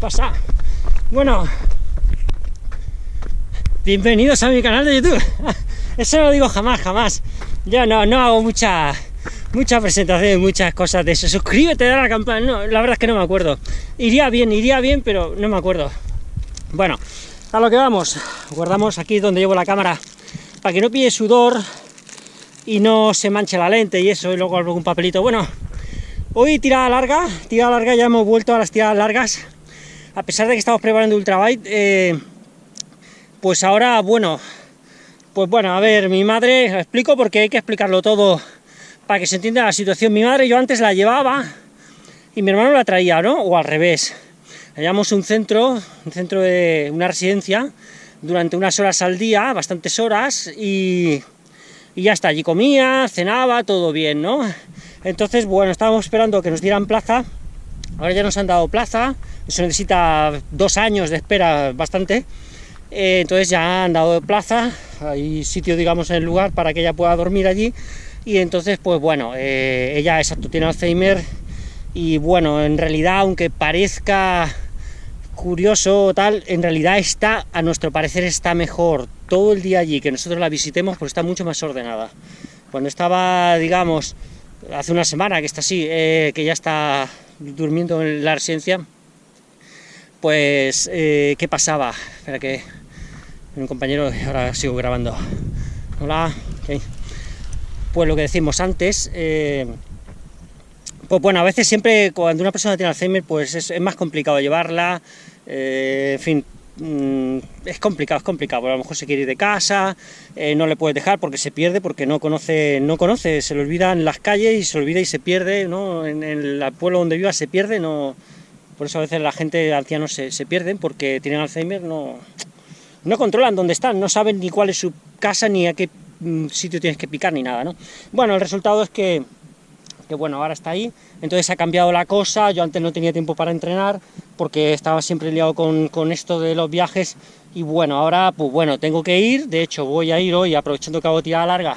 pasa? Bueno, bienvenidos a mi canal de YouTube. Eso no lo digo jamás, jamás. Yo no, no hago mucha, mucha presentación, muchas cosas de eso. Suscríbete, da la campana. No, la verdad es que no me acuerdo. Iría bien, iría bien, pero no me acuerdo. Bueno, a lo que vamos. Guardamos aquí donde llevo la cámara para que no pille sudor y no se manche la lente y eso, y luego algún papelito. Bueno, hoy tirada larga, tirada larga, ya hemos vuelto a las tiradas largas. A pesar de que estamos preparando Ultrabite, eh, pues ahora, bueno, pues bueno, a ver, mi madre, explico porque hay que explicarlo todo para que se entienda la situación. Mi madre yo antes la llevaba y mi hermano la traía, ¿no? O al revés. Hallamos un centro, un centro de una residencia, durante unas horas al día, bastantes horas, y, y ya está, allí comía, cenaba, todo bien, ¿no? Entonces, bueno, estábamos esperando que nos dieran plaza, ahora ya nos han dado plaza, eso necesita dos años de espera bastante, eh, entonces ya han dado plaza, hay sitio, digamos, en el lugar para que ella pueda dormir allí, y entonces, pues bueno, eh, ella, exacto, tiene Alzheimer, y bueno, en realidad, aunque parezca curioso o tal, en realidad está, a nuestro parecer, está mejor todo el día allí, que nosotros la visitemos, pues está mucho más ordenada. Cuando estaba, digamos, hace una semana que está así, eh, que ya está durmiendo en la residencia, pues, eh, ¿qué pasaba? Espera que un compañero, ahora sigo grabando. Hola. Pues lo que decimos antes, eh, pues bueno, a veces siempre cuando una persona tiene Alzheimer, pues es, es más complicado llevarla, eh, en fin, mmm, es complicado, es complicado, a lo mejor se quiere ir de casa, eh, no le puedes dejar porque se pierde, porque no conoce, no conoce, se le olvida en las calles y se olvida y se pierde, ¿no? En, en el pueblo donde viva se pierde, no... Por eso a veces la gente ancianos se, se pierden porque tienen Alzheimer, no, no controlan dónde están, no saben ni cuál es su casa, ni a qué mm, sitio tienes que picar, ni nada, ¿no? Bueno, el resultado es que, que, bueno, ahora está ahí, entonces ha cambiado la cosa, yo antes no tenía tiempo para entrenar, porque estaba siempre liado con, con esto de los viajes, y bueno, ahora, pues bueno, tengo que ir, de hecho voy a ir hoy, aprovechando que hago tirada larga,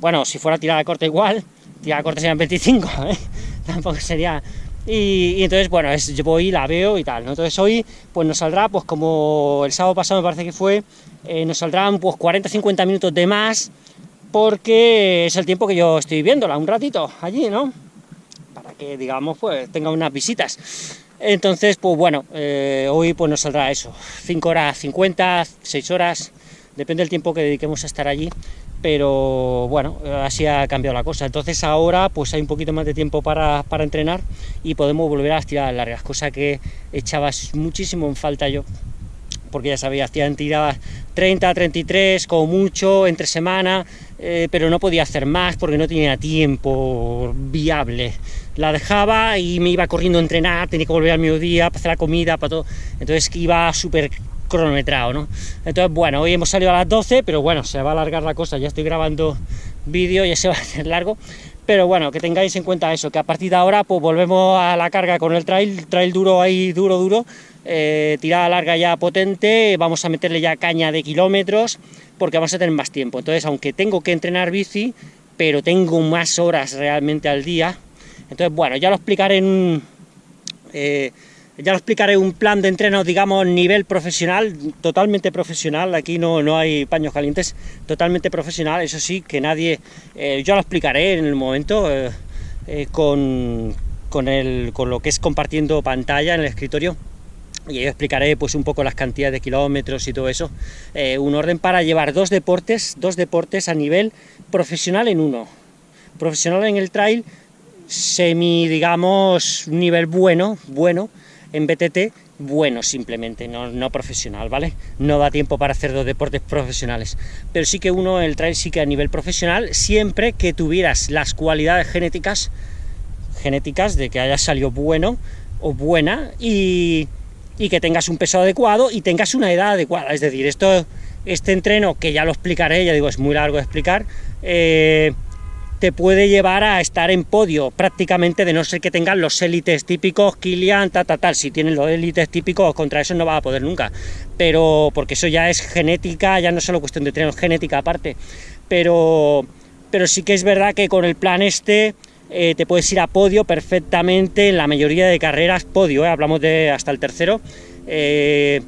bueno, si fuera tirada corta igual, tirada corta serían 25, ¿eh? tampoco sería. Y, y, entonces, bueno, es, yo voy, la veo y tal, ¿no? Entonces hoy, pues nos saldrá, pues como el sábado pasado me parece que fue, eh, nos saldrán pues 40-50 minutos de más, porque es el tiempo que yo estoy viéndola, un ratito, allí, ¿no? Para que, digamos, pues tenga unas visitas. Entonces, pues bueno, eh, hoy pues nos saldrá eso, 5 horas 50, 6 horas, depende del tiempo que dediquemos a estar allí, pero bueno, así ha cambiado la cosa. Entonces ahora pues hay un poquito más de tiempo para, para entrenar y podemos volver a las largas, cosa que echaba muchísimo en falta yo, porque ya sabía, hacía tiradas 30, 33, como mucho, entre semana, eh, pero no podía hacer más porque no tenía tiempo viable. La dejaba y me iba corriendo a entrenar, tenía que volver al mediodía para hacer la comida, para todo, entonces iba súper cronometrado, ¿no? Entonces, bueno, hoy hemos salido a las 12, pero bueno, se va a alargar la cosa, ya estoy grabando vídeo, ya se va a hacer largo, pero bueno, que tengáis en cuenta eso, que a partir de ahora, pues volvemos a la carga con el trail, trail duro ahí, duro, duro, eh, tirada larga ya potente, vamos a meterle ya caña de kilómetros, porque vamos a tener más tiempo, entonces, aunque tengo que entrenar bici, pero tengo más horas realmente al día, entonces, bueno, ya lo explicaré en... Eh, ya lo explicaré un plan de entreno, digamos, nivel profesional, totalmente profesional, aquí no, no hay paños calientes, totalmente profesional, eso sí, que nadie, eh, yo lo explicaré en el momento, eh, con, con, el, con lo que es compartiendo pantalla en el escritorio, y yo explicaré pues un poco las cantidades de kilómetros y todo eso, eh, un orden para llevar dos deportes, dos deportes a nivel profesional en uno, profesional en el trail, semi, digamos, nivel bueno, bueno, en BTT bueno simplemente, no, no, profesional, ¿vale? No da tiempo para hacer dos deportes profesionales, pero sí que uno, el trail sí que a nivel profesional, siempre que tuvieras las cualidades genéticas, genéticas de que hayas salido bueno o buena y, y que tengas un peso adecuado y tengas una edad adecuada, es decir, esto, este entreno, que ya lo explicaré, ya digo, es muy largo de explicar, eh, te puede llevar a estar en podio prácticamente, de no ser que tengan los élites típicos, Kilian, tal, tal, tal, si tienen los élites típicos, contra eso no va a poder nunca, pero porque eso ya es genética, ya no es solo cuestión de tener genética aparte, pero, pero sí que es verdad que con el plan este, eh, te puedes ir a podio perfectamente en la mayoría de carreras, podio, eh, hablamos de hasta el tercero, eh,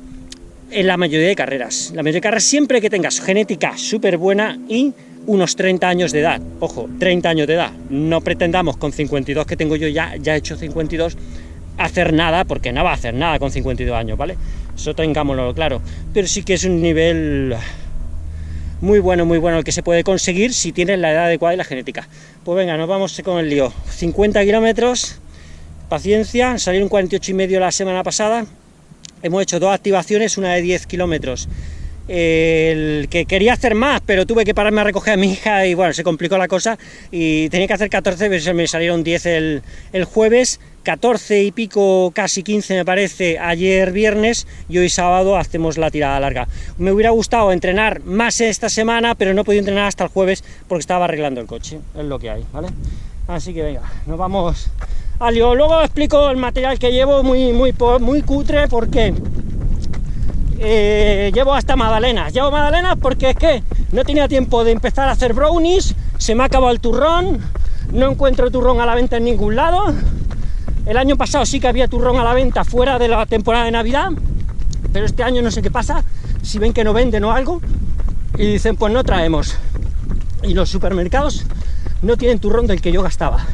en la mayoría de carreras. La mayoría de carreras siempre que tengas genética súper buena y unos 30 años de edad, ojo, 30 años de edad, no pretendamos con 52 que tengo yo ya, ya he hecho 52, hacer nada, porque no va a hacer nada con 52 años, ¿vale? Eso tengámoslo claro, pero sí que es un nivel muy bueno, muy bueno el que se puede conseguir si tienes la edad adecuada y la genética. Pues venga, nos vamos con el lío. 50 kilómetros, paciencia, salieron 48 y medio la semana pasada, hemos hecho dos activaciones, una de 10 kilómetros el que quería hacer más, pero tuve que pararme a recoger a mi hija y bueno, se complicó la cosa y tenía que hacer 14, pero me salieron 10 el, el jueves, 14 y pico, casi 15 me parece, ayer viernes y hoy sábado hacemos la tirada larga. Me hubiera gustado entrenar más esta semana, pero no he podido entrenar hasta el jueves porque estaba arreglando el coche, es lo que hay, ¿vale? Así que venga, nos vamos al lío. Luego explico el material que llevo muy, muy, muy cutre porque eh, llevo hasta magdalenas. Llevo magdalenas porque es que no tenía tiempo de empezar a hacer brownies, se me ha acabado el turrón, no encuentro turrón a la venta en ningún lado. El año pasado sí que había turrón a la venta fuera de la temporada de Navidad, pero este año no sé qué pasa, si ven que no venden o algo, y dicen pues no traemos. Y los supermercados no tienen turrón del que yo gastaba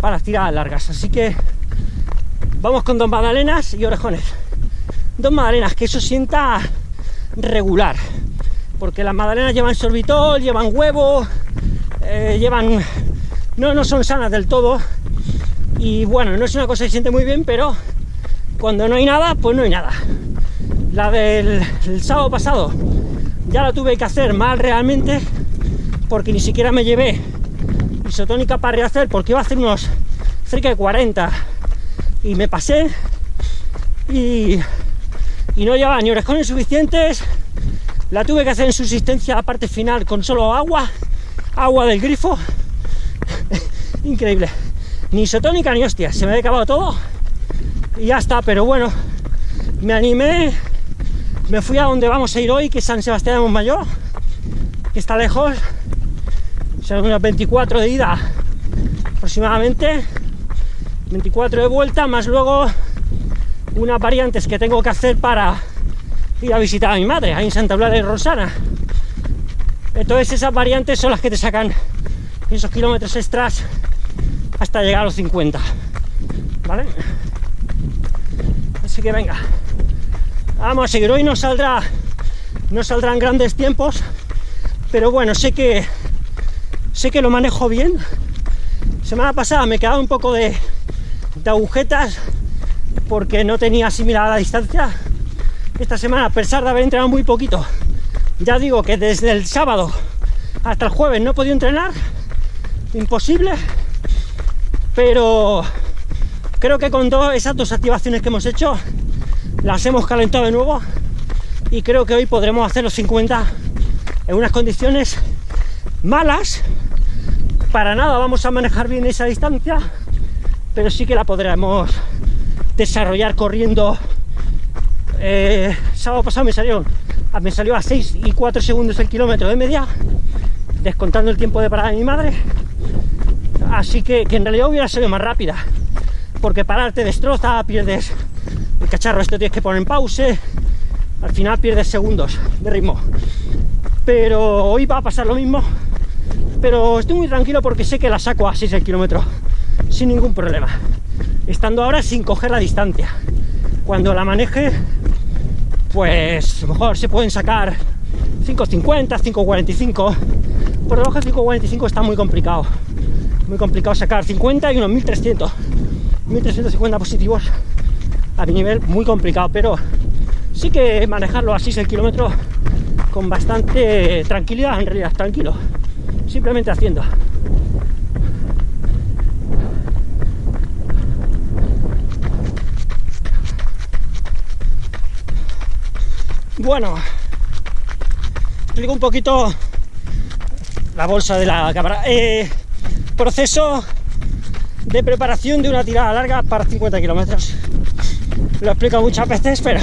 para tirar largas, así que vamos con dos magdalenas y orejones dos magdalenas, que eso sienta regular, porque las magdalenas llevan sorbitol, llevan huevo, eh, llevan... No, no son sanas del todo, y bueno, no es una cosa que siente muy bien, pero cuando no hay nada, pues no hay nada. La del sábado pasado ya la tuve que hacer mal realmente, porque ni siquiera me llevé isotónica para rehacer, porque iba a hacer unos cerca de 40, y me pasé, y y no llevaba ni orejones suficientes, la tuve que hacer en subsistencia la parte final con solo agua, agua del grifo, increíble, ni isotónica ni hostia, se me había acabado todo. Y ya está, pero bueno, me animé, me fui a donde vamos a ir hoy, que es San Sebastián de Montmayor, que está lejos, son unos 24 de ida aproximadamente, 24 de vuelta, más luego unas variantes que tengo que hacer para ir a visitar a mi madre, ahí en Santa Blanca de Rosana. Entonces esas variantes son las que te sacan esos kilómetros extras hasta llegar a los 50. ¿Vale? Así que venga. Vamos a seguir. Hoy no saldrá. No saldrán grandes tiempos. Pero bueno, sé que. Sé que lo manejo bien. Semana pasada me quedaba un poco de, de agujetas porque no tenía asimilada la distancia. Esta semana, a pesar de haber entrenado muy poquito, ya digo que desde el sábado hasta el jueves no he podido entrenar, imposible, pero creo que con todas esas dos activaciones que hemos hecho, las hemos calentado de nuevo y creo que hoy podremos hacer los 50 en unas condiciones malas, para nada vamos a manejar bien esa distancia, pero sí que la podremos desarrollar corriendo. Eh, sábado pasado me salió, me salió a 6 y 4 segundos el kilómetro de media, descontando el tiempo de parada de mi madre. Así que, que en realidad hubiera sido más rápida, porque parar te destroza, pierdes el cacharro, esto tienes que poner en pause, al final pierdes segundos de ritmo. Pero hoy va a pasar lo mismo, pero estoy muy tranquilo porque sé que la saco a 6 el kilómetro sin ningún problema estando ahora sin coger la distancia. Cuando la maneje, pues a lo mejor se pueden sacar 5.50, 5.45. Por debajo de 5.45 está muy complicado. Muy complicado sacar 50 y unos 1.300. 1.350 positivos a mi nivel, muy complicado, pero sí que manejarlo así el kilómetro con bastante tranquilidad, en realidad, tranquilo. Simplemente haciendo. Bueno, explico un poquito la bolsa de la cámara. Eh, proceso de preparación de una tirada larga para 50 kilómetros. Lo explico muchas veces, pero,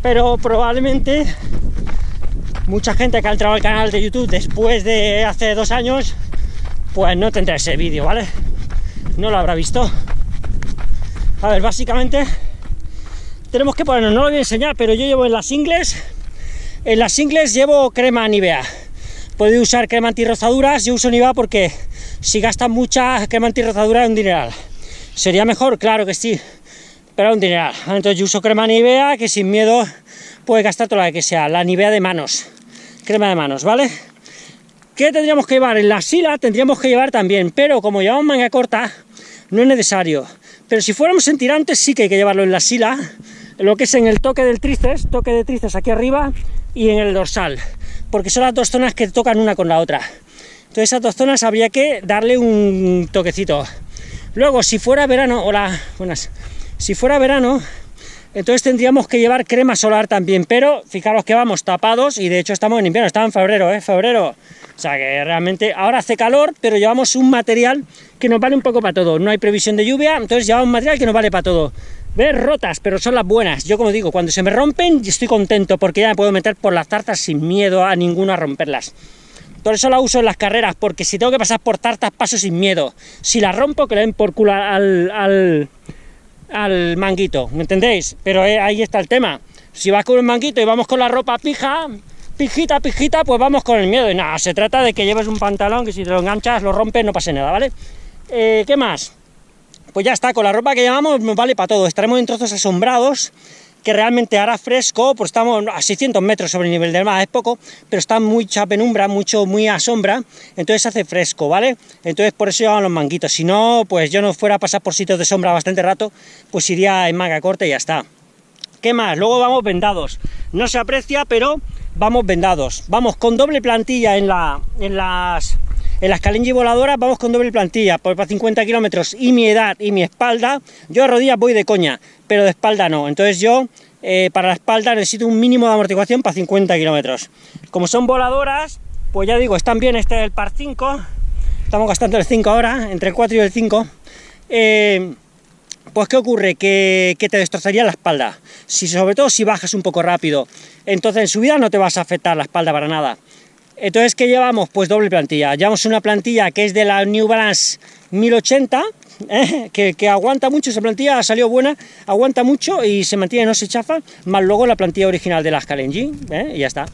pero probablemente mucha gente que ha entrado al canal de YouTube después de hace dos años, pues no tendrá ese vídeo, ¿vale? No lo habrá visto. A ver, básicamente tenemos que ponernos, no lo voy a enseñar, pero yo llevo en las ingles, en las ingles llevo crema Nivea. Podéis usar crema antirrozaduras, yo uso Nivea porque si gastan mucha crema antirrozadura es un dineral. ¿Sería mejor? Claro que sí, pero es un dineral. Entonces yo uso crema Nivea, que sin miedo puede gastar toda la que sea, la Nivea de manos, crema de manos, ¿vale? ¿Qué tendríamos que llevar? En la sila tendríamos que llevar también, pero como llevamos manga corta, no es necesario. Pero si fuéramos en tirantes sí que hay que llevarlo en la sila, lo que es en el toque del tríceps, toque de tríceps aquí arriba y en el dorsal, porque son las dos zonas que tocan una con la otra. Entonces esas dos zonas habría que darle un toquecito. Luego, si fuera verano, hola, buenas, si fuera verano, entonces tendríamos que llevar crema solar también, pero fijaros que vamos tapados y de hecho estamos en invierno, estamos en febrero, ¿eh? Febrero. O sea que realmente ahora hace calor, pero llevamos un material que nos vale un poco para todo. No hay previsión de lluvia, entonces llevamos un material que nos vale para todo. Ver rotas, pero son las buenas. Yo como digo, cuando se me rompen estoy contento porque ya me puedo meter por las tartas sin miedo a ninguno a romperlas. Por eso la uso en las carreras, porque si tengo que pasar por tartas paso sin miedo. Si la rompo, que le den por culo al, al, al manguito, ¿me entendéis? Pero eh, ahí está el tema. Si vas con el manguito y vamos con la ropa pija, pijita, pijita, pues vamos con el miedo. Y nada, se trata de que lleves un pantalón que si te lo enganchas, lo rompes, no pase nada, ¿vale? Eh, ¿Qué más? Pues ya está, con la ropa que llevamos nos vale para todo. Estaremos en trozos asombrados, que realmente hará fresco, pues estamos a 600 metros sobre el nivel del mar, es poco, pero está mucha penumbra, mucho, muy a sombra, entonces hace fresco, ¿vale? Entonces por eso llevamos los manguitos. Si no, pues yo no fuera a pasar por sitios de sombra bastante rato, pues iría en manga corta y ya está. ¿Qué más? Luego vamos vendados. No se aprecia, pero vamos vendados. Vamos con doble plantilla en, la, en las en las Kalenji voladoras vamos con doble plantilla, por para 50 kilómetros y mi edad y mi espalda, yo a rodillas voy de coña, pero de espalda no. Entonces yo eh, para la espalda necesito un mínimo de amortiguación para 50 kilómetros. Como son voladoras, pues ya digo, están bien, este es el par 5, estamos gastando el 5 ahora, entre el 4 y el 5. Eh, pues ¿qué ocurre? Que, que, te destrozaría la espalda, si, sobre todo si bajas un poco rápido. Entonces en subida no te vas a afectar la espalda para nada. Entonces, ¿qué llevamos? Pues doble plantilla. Llevamos una plantilla que es de la New Balance 1080, ¿eh? que, aguanta mucho, esa plantilla ha salido buena, aguanta mucho y se mantiene, no se chafa, más luego la plantilla original de las Kalenji, ¿eh? y ya está.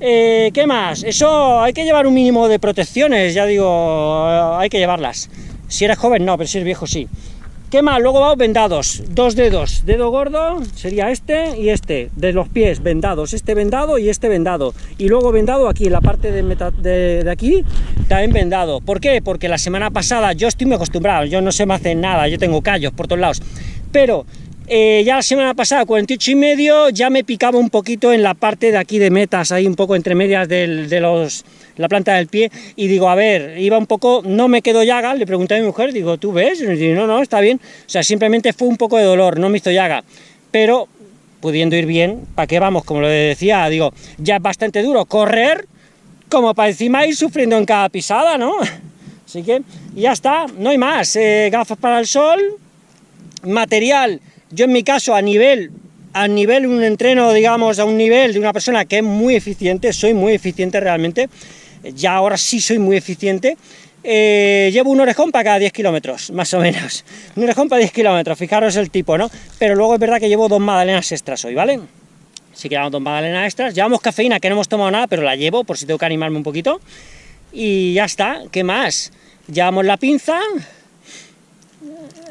Eh, ¿Qué más? Eso hay que llevar un mínimo de protecciones, ya digo, hay que llevarlas. Si eres joven no, pero si eres viejo sí. ¿Qué más? Luego vamos vendados, dos dedos, dedo gordo sería este y este, de los pies vendados, este vendado y este vendado, y luego vendado aquí, en la parte de, de, aquí, también vendado. ¿Por qué? Porque la semana pasada, yo estoy muy acostumbrado, yo no se me hace nada, yo tengo callos por todos lados, pero eh, ya la semana pasada, 48 y medio, ya me picaba un poquito en la parte de aquí de metas, ahí un poco entre medias de los, la planta del pie, y digo, a ver, iba un poco, no me quedó llaga, le pregunté a mi mujer, digo, ¿tú ves? Y no, no, está bien, o sea, simplemente fue un poco de dolor, no me hizo llaga, pero pudiendo ir bien, ¿para qué vamos? Como lo decía, digo, ya es bastante duro correr, como para encima ir sufriendo en cada pisada, ¿no? Así que ya está, no hay más, eh, gafas para el sol, material yo en mi caso, a nivel, a nivel un entreno, digamos, a un nivel de una persona que es muy eficiente, soy muy eficiente realmente, ya ahora sí soy muy eficiente, eh, llevo un orejón para cada 10 kilómetros, más o menos. Un orejón para 10 kilómetros, fijaros el tipo, ¿no? Pero luego es verdad que llevo dos magdalenas extras hoy, ¿vale? Sí que llevamos dos magdalenas extras. Llevamos cafeína, que no hemos tomado nada, pero la llevo por si tengo que animarme un poquito. Y ya está, ¿qué más? Llevamos la pinza,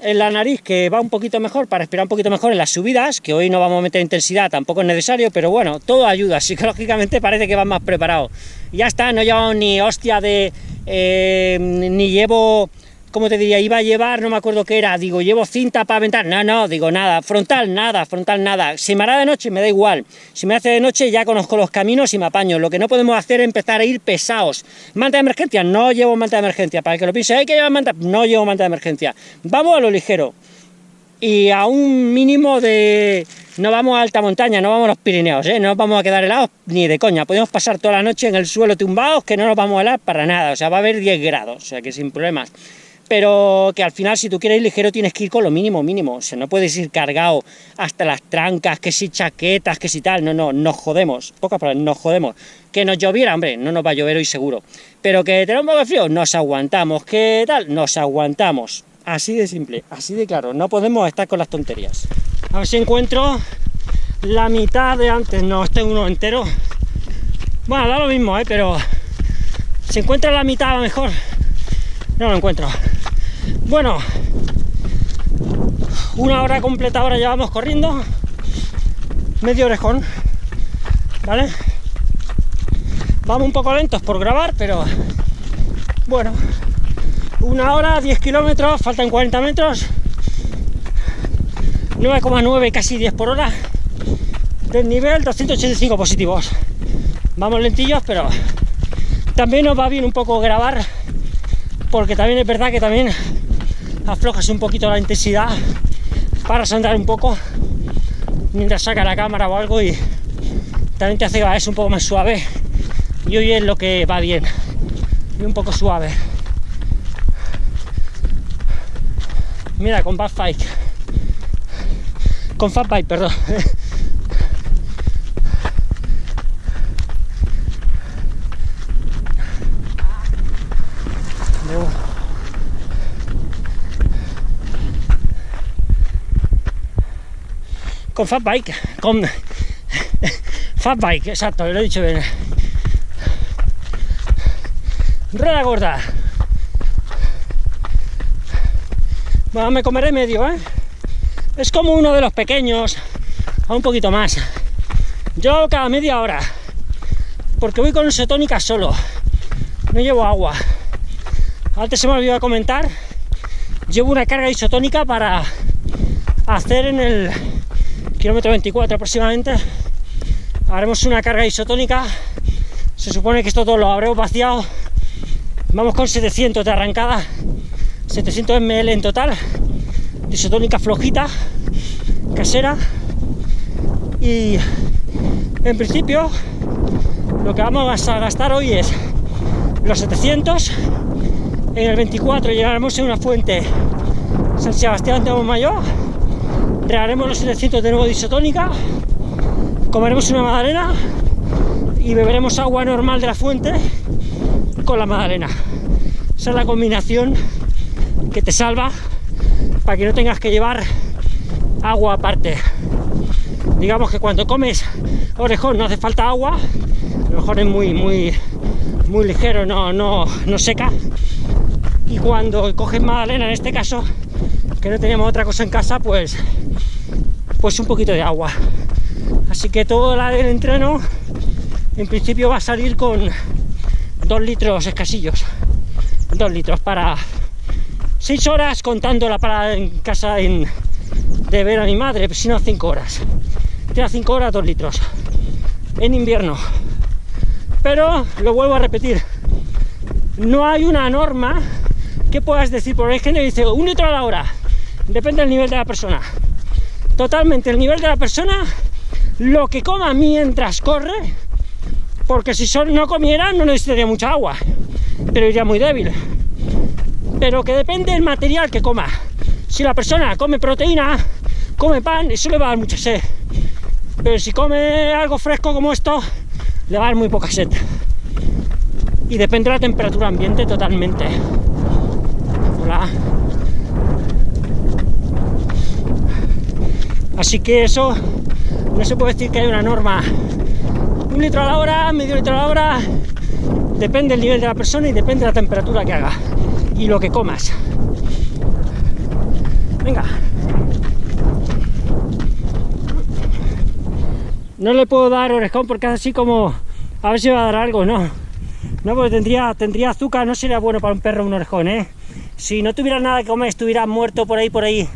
en la nariz que va un poquito mejor para respirar un poquito mejor en las subidas, que hoy no vamos a meter intensidad, tampoco es necesario, pero bueno, todo ayuda, psicológicamente parece que va más preparado. Ya está, no llevamos ni hostia de... Eh, ni llevo ¿cómo te diría? Iba a llevar, no me acuerdo qué era, digo, llevo cinta para aventar, no, no, digo, nada, frontal, nada, frontal, nada, si me hará de noche, me da igual, si me hace de noche ya conozco los caminos y me apaño, lo que no podemos hacer es empezar a ir pesados, manta de emergencia, no llevo manta de emergencia, para que lo piense, hay que llevar manta, no llevo manta de emergencia, vamos a lo ligero, y a un mínimo de... No vamos a alta montaña, no vamos a los Pirineos, ¿eh? no nos vamos a quedar helados ni de coña. Podemos pasar toda la noche en el suelo tumbados que no nos vamos a helar para nada, o sea, va a haber 10 grados, o sea que sin problemas. Pero que al final si tú quieres ir ligero tienes que ir con lo mínimo, mínimo, o sea, no puedes ir cargado hasta las trancas, que si chaquetas, que si tal, no, no, nos jodemos, pocas palabras, nos jodemos. Que nos lloviera, hombre, no nos va a llover hoy seguro, pero que tenemos un poco de frío, nos aguantamos, ¿qué tal? Nos aguantamos, así de simple, así de claro, no podemos estar con las tonterías. A ver si encuentro la mitad de antes, no, este uno entero, bueno, da lo mismo, ¿eh? pero se encuentra la mitad a lo mejor, no lo encuentro. Bueno, una hora completa ahora llevamos corriendo, medio orejón, ¿vale? Vamos un poco lentos por grabar, pero bueno, una hora, 10 kilómetros, faltan 40 metros, 9,9, casi 10 por hora, del nivel 285 positivos. Vamos lentillos, pero también nos va bien un poco grabar, porque también es verdad que también aflojas un poquito la intensidad para andar un poco mientras saca la cámara o algo y también te hace que es un poco más suave y hoy es lo que va bien y un poco suave. Mira con Bad Bike con Fat Bike, perdón con Fat Bike, con Fat Bike, exacto, lo he dicho bien. Rueda gorda. Bueno, me comeré medio, ¿eh? Es como uno de los pequeños, a un poquito más. Yo cada media hora, porque voy con isotónica solo, no llevo agua. Antes se me olvidó comentar, llevo una carga isotónica para hacer en el kilómetro 24 aproximadamente, haremos una carga isotónica, se supone que esto todo lo habremos vaciado, vamos con 700 de arrancada, 700 ml en total, de isotónica flojita, casera, y en principio lo que vamos a gastar hoy es los 700, en el 24 llegaremos a una fuente San Sebastián de Mayor regaremos los 700 de nuevo de comeremos una magdalena y beberemos agua normal de la fuente con la magdalena. Esa es la combinación que te salva para que no tengas que llevar agua aparte. Digamos que cuando comes orejón no hace falta agua, el orejón es muy, muy, muy ligero, no, no, no seca. Y cuando coges magdalena, en este caso, que no teníamos otra cosa en casa, pues pues un poquito de agua. Así que todo el entreno en principio va a salir con dos litros escasillos. Dos litros para seis horas contando la parada en casa de ver a mi madre, pues si no cinco horas. Tiene cinco horas, dos litros. En invierno. Pero lo vuelvo a repetir. No hay una norma que puedas decir, por ejemplo, dice un litro a la hora. Depende del nivel de la persona totalmente el nivel de la persona, lo que coma mientras corre, porque si no comiera no necesitaría mucha agua, pero iría muy débil. Pero que depende del material que coma. Si la persona come proteína, come pan, eso le va a dar mucha sed. Pero si come algo fresco como esto, le va a dar muy poca sed. Y depende de la temperatura ambiente totalmente. Hola. Así que eso no se puede decir que hay una norma. Un litro a la hora, medio litro a la hora, depende del nivel de la persona y depende de la temperatura que haga y lo que comas. Venga. No le puedo dar orejón porque es así como a ver si va a dar algo, no. No, porque tendría, tendría azúcar, no sería bueno para un perro un orejón, ¿eh? Si no tuviera nada que comer, estuviera muerto por ahí, por ahí,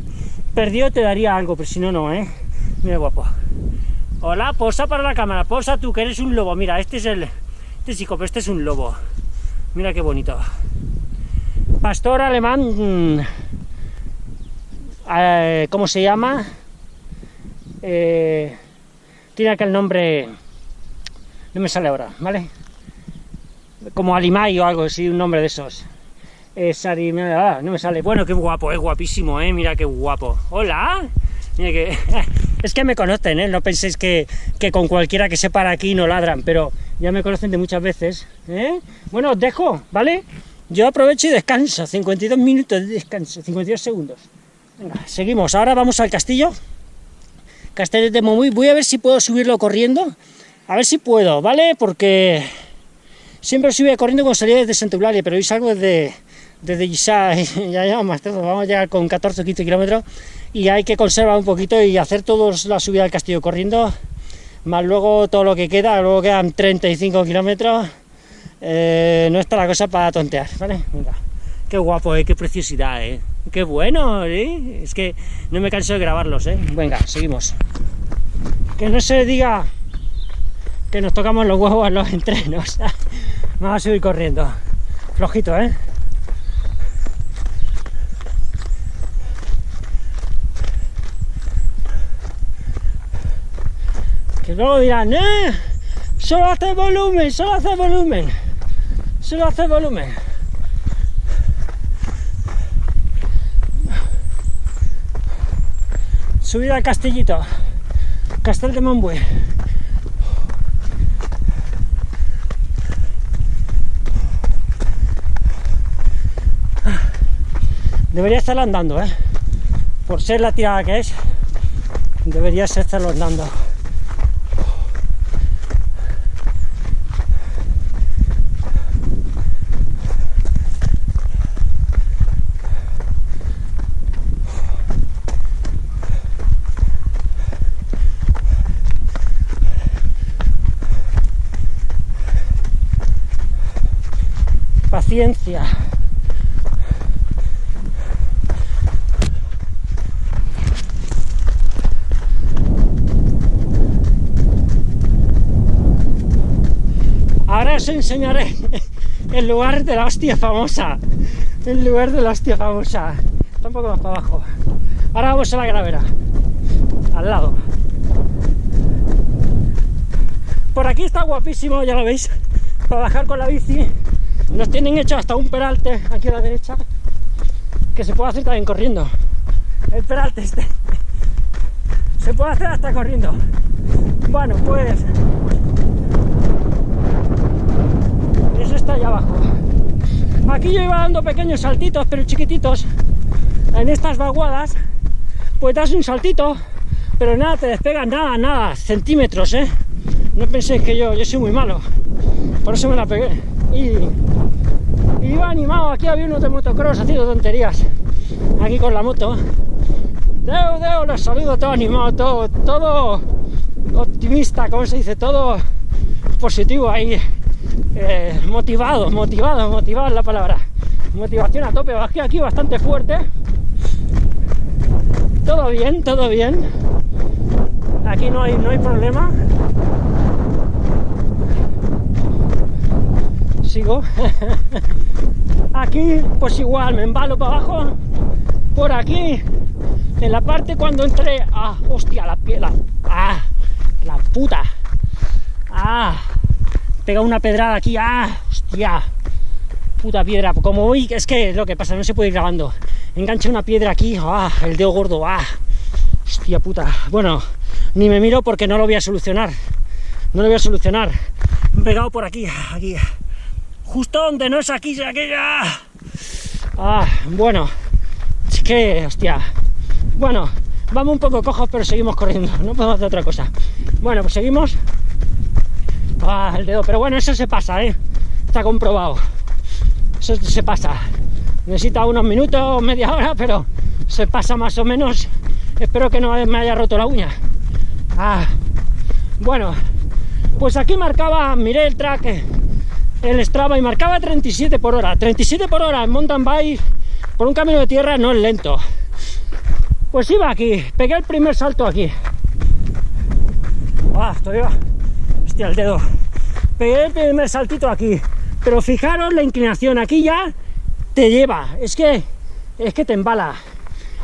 perdido te daría algo, pero si no, no, ¿eh? Mira, guapo. Hola, posa para la cámara, posa tú, que eres un lobo. Mira, este es el... Este chico, pero este es un lobo. Mira qué bonito. Pastor alemán... Mm, eh, ¿Cómo se llama? Eh, tiene aquel nombre... No me sale ahora, ¿vale? Como Alimay o algo así, un nombre de esos. Eh, ah, no me sale. Bueno, qué guapo, es guapísimo, ¿eh? Mira qué guapo. ¡Hola! Mira que... es que me conocen, ¿eh? No penséis que, que, con cualquiera que se para aquí no ladran, pero ya me conocen de muchas veces, ¿eh? Bueno, os dejo, ¿vale? Yo aprovecho y descanso, 52 minutos de descanso, 52 segundos. Venga, seguimos. Ahora vamos al castillo. Castillo de Momuy. Voy a ver si puedo subirlo corriendo. A ver si puedo, ¿vale? Porque siempre subía corriendo cuando salía desde Santa pero hoy salgo desde, desde Gisá, ya llevamos vamos a llegar con 14 o 15 kilómetros y hay que conservar un poquito y hacer toda la subida al castillo corriendo, más luego todo lo que queda, luego quedan 35 kilómetros, eh, no está la cosa para tontear, ¿vale? Venga, qué guapo, ¿eh? qué preciosidad, ¿eh? qué bueno, ¿eh? es que no me canso de grabarlos, ¿eh? venga, seguimos. Que no se diga que nos tocamos los huevos en los entrenos, vamos a subir corriendo, flojito, ¿eh? Que luego dirán, ¡eh! Solo hace volumen, solo hace volumen. Solo hace volumen. Subir al castillito. Castel de Montbui. Debería estar andando, ¿eh? Por ser la tirada que es, debería estarlo andando. Ahora os enseñaré el lugar de la hostia famosa. El lugar de la hostia famosa. Está un poco más para abajo. Ahora vamos a la gravera. Al lado. Por aquí está guapísimo, ya lo veis. Para bajar con la bici nos tienen hecho hasta un peralte aquí a la derecha que se puede hacer también corriendo. El peralte este se puede hacer hasta corriendo. Bueno, pues eso está allá abajo. Aquí yo iba dando pequeños saltitos, pero chiquititos. En estas vaguadas, pues das un saltito, pero nada, te despegas nada, nada, centímetros, ¿eh? No penséis que yo, yo soy muy malo. Por eso me la pegué. Iba animado, aquí había unos de motocross haciendo tonterías, aquí con la moto. Deo, deo, los saludo todo animado, todo, todo optimista, como se dice, todo positivo ahí, eh, motivado, motivado, motivado es la palabra. Motivación a tope, bajé aquí bastante fuerte. Todo bien, todo bien. Aquí no hay, no hay problema. Sigo. aquí, pues igual, me embalo para abajo. Por aquí, en la parte cuando entré... ¡Ah, hostia, la piedra! ¡Ah, la puta! ¡Ah! Pega una pedrada aquí, ¡ah! ¡Hostia! Puta piedra, como voy, es que lo que pasa, no se puede ir grabando. Enganché una piedra aquí, ¡ah! El dedo gordo, ¡ah! Hostia puta. Bueno, ni me miro porque no lo voy a solucionar. No lo voy a solucionar. pegado por aquí, aquí justo donde no es aquí, es aquella. Ah, bueno, es que, hostia. Bueno, vamos un poco cojos, pero seguimos corriendo, no podemos hacer otra cosa. Bueno, pues seguimos. Ah, el dedo, pero bueno, eso se pasa, ¿eh? Está comprobado. Eso se pasa. Necesita unos minutos, media hora, pero se pasa más o menos. Espero que no me haya roto la uña. Ah, bueno, pues aquí marcaba, miré el track el Strava y marcaba 37 por hora. 37 por hora en mountain bike por un camino de tierra no es lento. Pues iba aquí, pegué el primer salto aquí. Ah, todavía. Hostia, el dedo. Pegué el primer saltito aquí. Pero fijaros la inclinación, aquí ya te lleva. Es que es que te embala.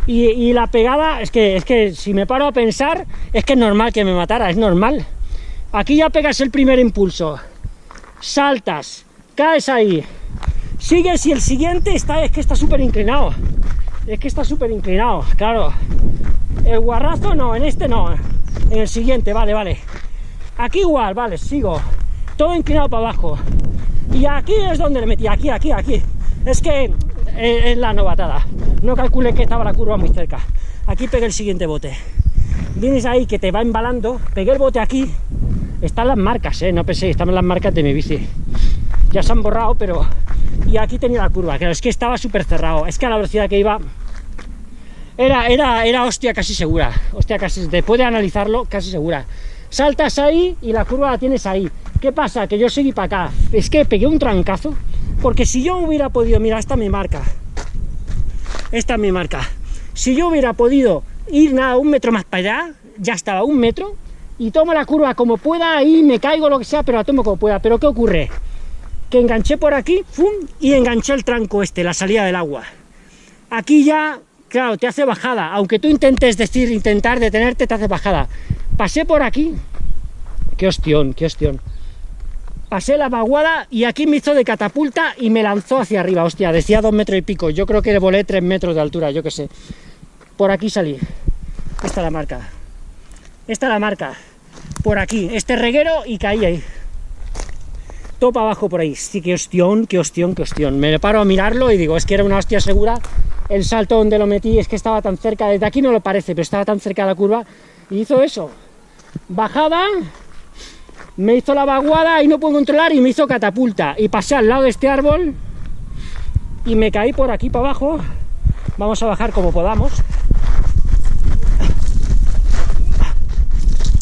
Y, y, la pegada, es que, es que si me paro a pensar, es que es normal que me matara, es normal. Aquí ya pegas el primer impulso saltas, caes ahí, Sigues y el siguiente está, es que está súper inclinado. Es que está súper inclinado, claro. El guarrazo no, en este no. En el siguiente, vale, vale. Aquí igual, vale, sigo. Todo inclinado para abajo. Y aquí es donde le metí, aquí, aquí, aquí. Es que es la novatada. No calculé que estaba la curva muy cerca. Aquí pegué el siguiente bote. Vienes ahí que te va embalando, pegué el bote aquí. Están las marcas, ¿eh? No pensé, están las marcas de mi bici. Ya se han borrado, pero... Y aquí tenía la curva, claro, es que estaba súper cerrado. Es que a la velocidad que iba... Era, era, era hostia casi segura. Hostia casi, después de analizarlo, casi segura. Saltas ahí y la curva la tienes ahí. ¿Qué pasa? Que yo seguí para acá. Es que pegué un trancazo. Porque si yo hubiera podido... Mira, esta es mi marca. Esta es mi marca. Si yo hubiera podido ir nada, un metro más para allá, ya estaba, un metro, y tomo la curva como pueda, y me caigo, lo que sea, pero la tomo como pueda. Pero ¿qué ocurre? Que enganché por aquí, ¡fum! y enganché el tranco este, la salida del agua. Aquí ya, claro, te hace bajada, aunque tú intentes decir, intentar detenerte, te hace bajada. Pasé por aquí, qué hostión, qué hostión. Pasé la vaguada y aquí me hizo de catapulta y me lanzó hacia arriba, hostia, decía dos metros y pico, yo creo que volé tres metros de altura, yo qué sé por aquí salí. Esta es la marca. Esta es la marca. Por aquí, este reguero y caí ahí. Todo para abajo por ahí. Sí, qué hostión, qué hostión, qué hostión. Me paro a mirarlo y digo, es que era una hostia segura. El salto donde lo metí es que estaba tan cerca, desde aquí no lo parece, pero estaba tan cerca de la curva. Y hizo eso. Bajada, me hizo la vaguada y no puedo controlar y me hizo catapulta. Y pasé al lado de este árbol y me caí por aquí para abajo. Vamos a bajar como podamos.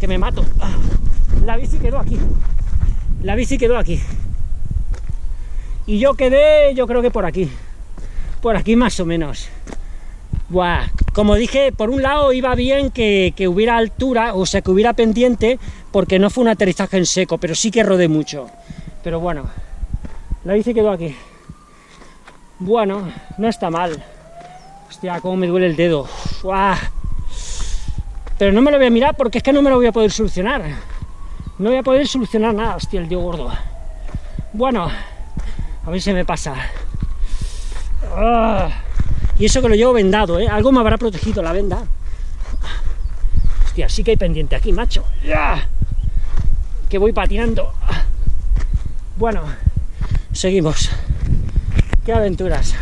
Me mato. La bici quedó aquí. La bici quedó aquí. Y yo quedé, yo creo que por aquí. Por aquí más o menos. Buah. Como dije, por un lado iba bien que, que, hubiera altura, o sea, que hubiera pendiente, porque no fue un aterrizaje en seco, pero sí que rodé mucho. Pero bueno, la bici quedó aquí. Bueno, no está mal. Hostia, cómo me duele el dedo. Buah. Pero no me lo voy a mirar porque es que no me lo voy a poder solucionar. No voy a poder solucionar nada, hostia, el tío gordo. Bueno, a ver si me pasa. Ah, y eso que lo llevo vendado, ¿eh? Algo me habrá protegido la venda. Hostia, sí que hay pendiente aquí, macho. Que voy patinando. Bueno, seguimos. Qué aventuras.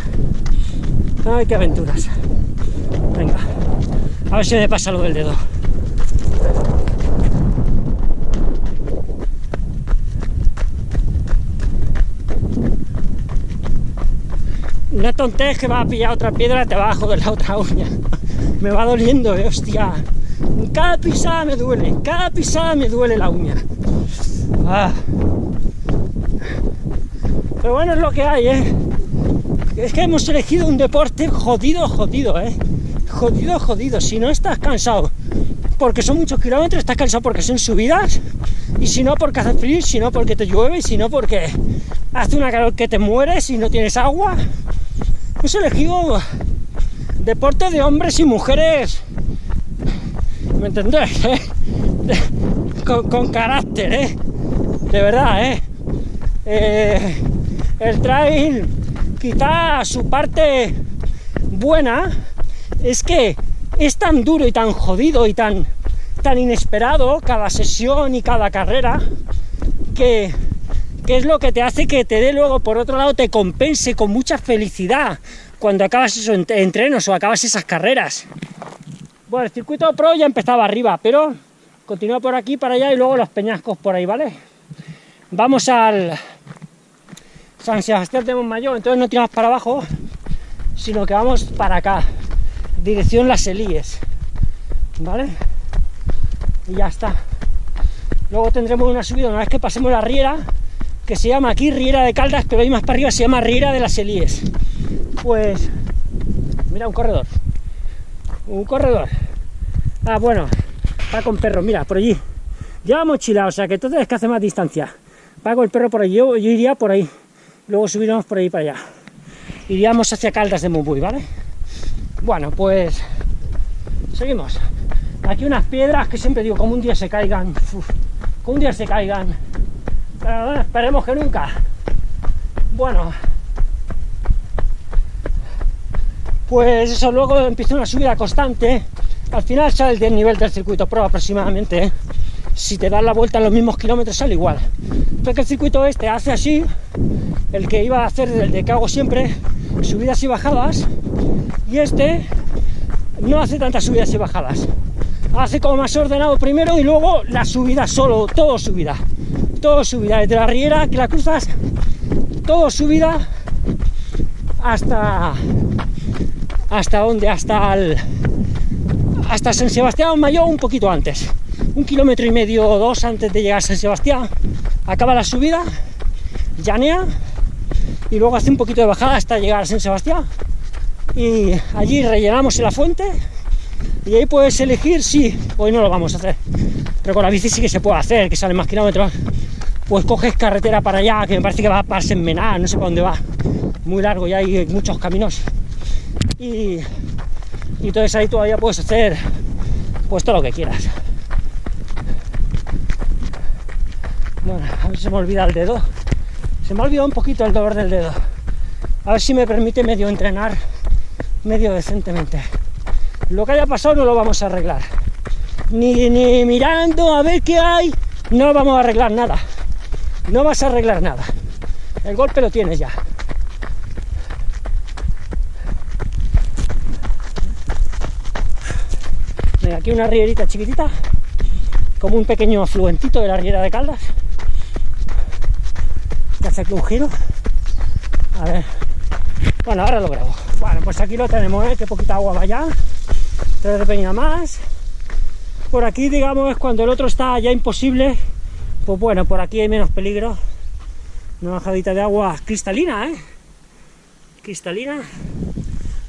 Ay, qué aventuras. Venga. A ver si me pasa lo del dedo. No tontes que va a pillar otra piedra debajo de la otra uña. Me va doliendo, eh, hostia. cada pisada me duele, cada pisada me duele la uña. Ah. Pero bueno, es lo que hay, ¿eh? Es que hemos elegido un deporte jodido, jodido, ¿eh? Jodido, jodido. Si no estás cansado porque son muchos kilómetros, estás cansado porque son subidas, y si no porque hace frío, si no porque te llueve, y si no porque hace una calor que te mueres y no tienes agua. Hemos elegido deporte de hombres y mujeres, ¿me entendés? Eh? Con, carácter, ¿eh? De verdad, ¿eh? ¿eh? El trail, quizá su parte buena, es que es tan duro y tan jodido y tan, tan inesperado cada sesión y cada carrera que, es lo que te hace que te dé luego, por otro lado, te compense con mucha felicidad cuando acabas esos entrenos o acabas esas carreras. Bueno, el circuito pro ya empezaba arriba, pero continúa por aquí, para allá y luego los peñascos por ahí, ¿vale? Vamos al San Sebastián de Montmayor, entonces no tiramos para abajo, sino que vamos para acá dirección Las Elíes, ¿vale? Y ya está. Luego tendremos una subida una vez que pasemos la riera, que se llama aquí Riera de Caldas, pero ahí más para arriba se llama Riera de las Elíes. Pues, mira, un corredor. Un corredor. Ah, bueno, va con perro, mira, por allí. Lleva mochila, o sea que entonces es que hace más distancia. Va con el perro por allí, yo, yo iría por ahí. Luego subiremos por ahí para allá. Iríamos hacia Caldas de Mumbuy, ¿vale? Bueno, pues seguimos. Aquí unas piedras que siempre digo, como un día se caigan, como un día se caigan. Pero esperemos que nunca. Bueno, pues eso luego empieza una subida constante, al final sale del nivel del circuito pro aproximadamente, si te das la vuelta en los mismos kilómetros sale igual. Porque el circuito este hace así, el que iba a hacer el de que hago siempre, subidas y bajadas, este no hace tantas subidas y bajadas. Hace como más ordenado primero y luego la subida solo, todo subida. Todo subida, desde la riera que la cruzas, todo subida hasta hasta donde, hasta hasta San Sebastián Mayor un poquito antes un kilómetro y medio o dos antes de llegar a San Sebastián, acaba la subida, llanea y luego hace un poquito de bajada hasta llegar a San Sebastián. Y allí rellenamos en la fuente y ahí puedes elegir si, hoy no lo vamos a hacer, pero con la bici sí que se puede hacer, que salen más kilómetros. Pues coges carretera para allá, que me parece que va para Senmená, no sé para dónde va, muy largo y hay muchos caminos. Y, y entonces ahí todavía puedes hacer pues todo lo que quieras. Bueno, a ver si se me olvida el dedo. Se me ha olvidado un poquito el dolor del dedo. A ver si me permite medio entrenar medio decentemente. Lo que haya pasado no lo vamos a arreglar. Ni, ni mirando a ver qué hay, no vamos a arreglar nada. No vas a arreglar nada. El golpe lo tienes ya. aquí una rierita chiquitita, como un pequeño afluentito de la riera de Caldas hace aquí un giro. A ver. Bueno, ahora lo grabo. Bueno, pues aquí lo tenemos, ¿eh? que poquita agua vaya. Tres de peña más. Por aquí, digamos, es cuando el otro está ya imposible. Pues bueno, por aquí hay menos peligro. Una bajadita de agua cristalina, ¿eh? Cristalina.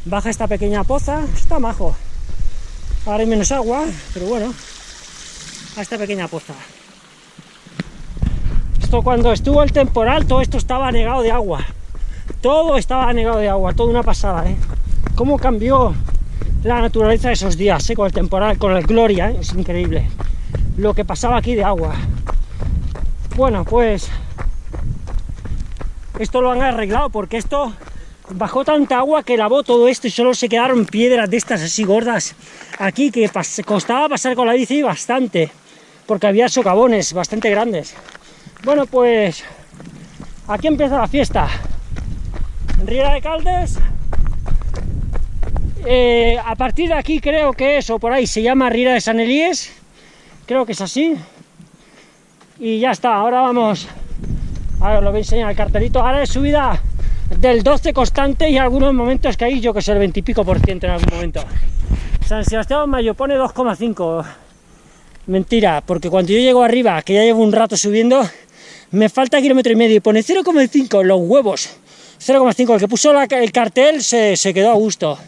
Baja esta pequeña poza. Está majo. Ahora hay menos agua, pero bueno. A esta pequeña poza cuando estuvo el temporal, todo esto estaba negado de agua. Todo estaba negado de agua, toda una pasada, ¿eh? Cómo cambió la naturaleza de esos días, ¿eh? Con el temporal, con el Gloria, ¿eh? Es increíble. Lo que pasaba aquí de agua. Bueno, pues... Esto lo han arreglado porque esto bajó tanta agua que lavó todo esto y solo se quedaron piedras de estas así gordas aquí que costaba pasar con la bici bastante porque había socavones bastante grandes bueno, pues aquí empieza la fiesta. Riera de Caldes. Eh, a partir de aquí creo que eso por ahí se llama Riera de San Elíes. Creo que es así. Y ya está, ahora vamos. Ahora os lo voy a enseñar el cartelito. Ahora es subida del 12 constante y algunos momentos que hay, yo que sé, el 20 y pico por ciento en algún momento. San Sebastián Mayo pone 2,5. Mentira, porque cuando yo llego arriba, que ya llevo un rato subiendo, me falta kilómetro y medio y pone 0,5 los huevos. 0,5, el que puso el cartel se, quedó a gusto.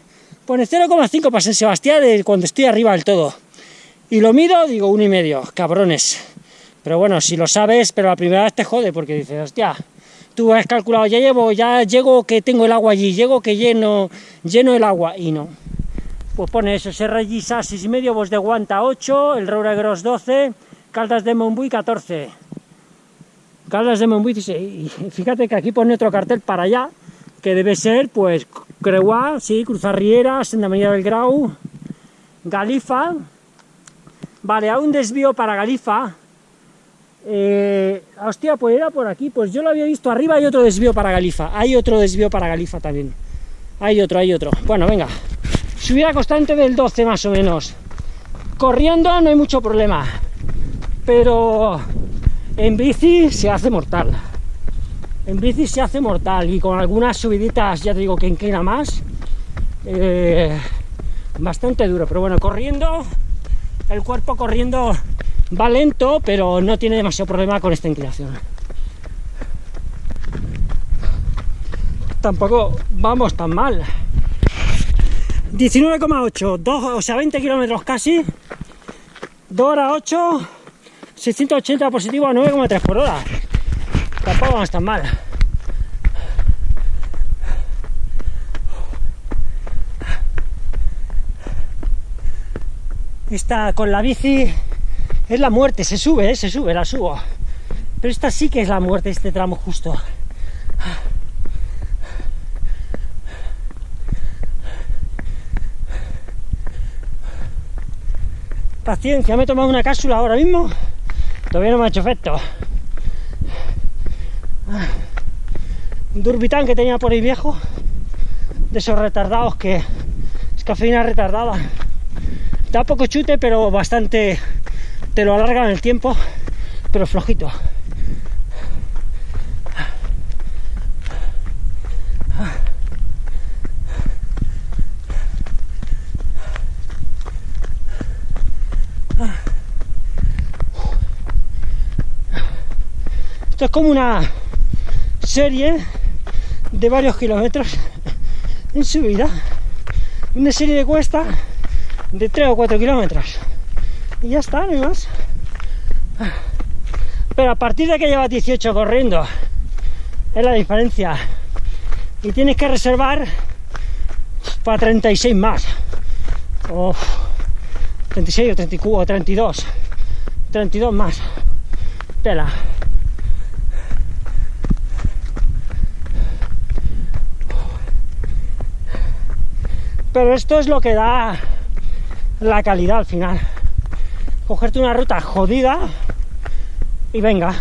Pone 0,5 para San Sebastián de cuando estoy arriba del todo. Y lo mido, digo, uno y medio, cabrones. Pero bueno, si lo sabes, pero la primera vez te jode, porque dices, hostia, tú has calculado, ya llevo, ya llego que tengo el agua allí, llego que lleno, lleno el agua, y no. Pues pone eso, Serra Gisa 6,5, Bos de Guanta 8, el Roura Gross 12, Caldas de Montbui 14. Caldas de Montbui, y fíjate que aquí pone otro cartel para allá, que debe ser, pues, Creuá, sí, Cruzar Riera, Senda María del Grau, Galifa, vale, hay un desvío para Galifa, eh, hostia, pues era por aquí, pues yo lo había visto arriba, hay otro desvío para Galifa, hay otro desvío para Galifa también, hay otro, hay otro, bueno, venga, subida constante del 12 más o menos, corriendo no hay mucho problema, pero en bici se hace mortal. En bici se hace mortal y con algunas subiditas, ya te digo que inclina más. Eh, bastante duro, pero bueno, corriendo, el cuerpo corriendo va lento, pero no tiene demasiado problema con esta inclinación. Tampoco vamos tan mal. 19,8, o sea, 20 kilómetros casi, 2 horas 8, 680 positivo a 9,3 por hora. Tampoco vamos tan mal. Esta con la bici es la muerte, se sube, eh, se sube, la subo. Pero esta sí que es la muerte, este tramo justo. Paciencia, me he tomado una cápsula ahora mismo Todavía no me ha hecho efecto. Un Durbitán que tenía por ahí viejo. De esos retardados que es cafeína retardada. Da poco chute, pero bastante te lo alarga en el tiempo, pero flojito. Como una serie de varios kilómetros en subida. Una serie de cuesta de 3 o 4 kilómetros. Y ya está, no más. Pero a partir de que llevas 18 corriendo, es la diferencia. Y tienes que reservar para 36 más. O 36 o 34 o 32. 32 más. Tela. Pero esto es lo que da la calidad al final. Cogerte una ruta jodida y venga.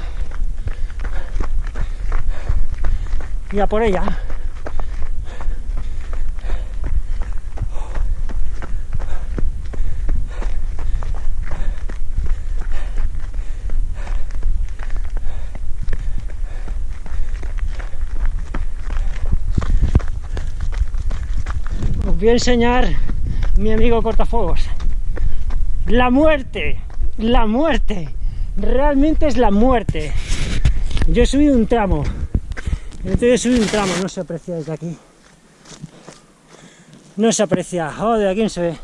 Y a por ella. Voy a enseñar mi amigo cortafuegos. La muerte, la muerte, realmente es la muerte. Yo he subido un tramo, entonces he subido un tramo, no se aprecia desde aquí. No se aprecia, joder, aquí no se ve.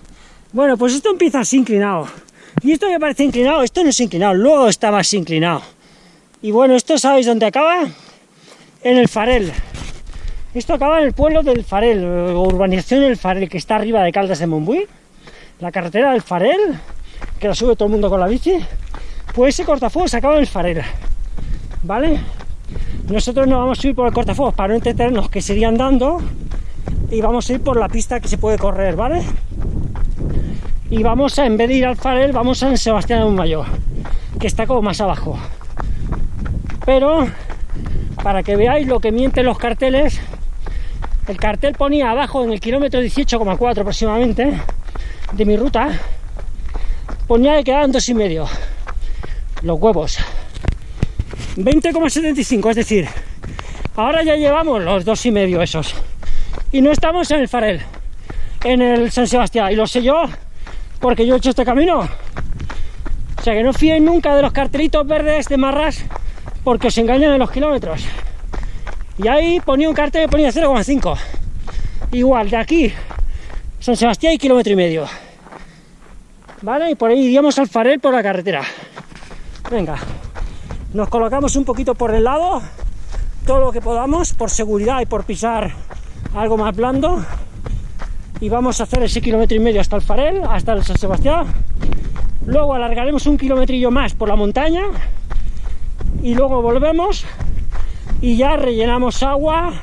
Bueno, pues esto empieza así inclinado. Y esto ya parece inclinado, esto no es inclinado, luego está más inclinado. Y bueno, esto sabéis dónde acaba? En el Farel. Esto acaba en el pueblo del Farel, urbanización del Farel, que está arriba de Caldas de Montbui. La carretera del Farel, que la sube todo el mundo con la bici. Pues ese cortafuegos se acaba en el Farel. ¿Vale? Nosotros no vamos a subir por el cortafuegos para no entretenernos, que serían andando. Y vamos a ir por la pista que se puede correr, ¿vale? Y vamos a, en vez de ir al Farel, vamos a San Sebastián de Mayor, que está como más abajo. Pero, para que veáis lo que mienten los carteles, el cartel ponía abajo en el kilómetro 18,4 aproximadamente de mi ruta, ponía que quedaban dos y medio. Los huevos. 20,75, es decir, ahora ya llevamos los dos y medio esos. Y no estamos en el Farel, en el San Sebastián. Y lo sé yo, porque yo he hecho este camino. O sea que no fíen nunca de los cartelitos verdes de marras, porque os engañan en los kilómetros. Y ahí ponía un cartel que ponía 0,5. Igual, de aquí, San Sebastián y kilómetro y medio. ¿Vale? Y por ahí iríamos al Farel por la carretera. Venga, nos colocamos un poquito por el lado, todo lo que podamos, por seguridad y por pisar algo más blando. Y vamos a hacer ese kilómetro y medio hasta el Farel, hasta el San Sebastián. Luego alargaremos un kilometrillo más por la montaña. Y luego volvemos y ya rellenamos agua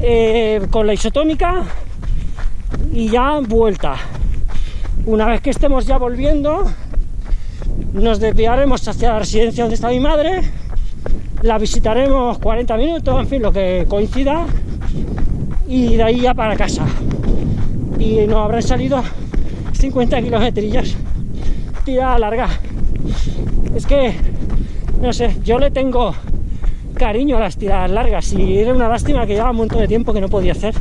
eh, con la isotónica y ya vuelta. Una vez que estemos ya volviendo, nos desviaremos hacia la residencia donde está mi madre, la visitaremos 40 minutos, en fin, lo que coincida, y de ahí ya para casa. Y nos habrán salido 50 kilómetros tira larga. Es que, no sé, yo le tengo cariño a las tiradas largas y era una lástima que llevaba un montón de tiempo que no podía hacer.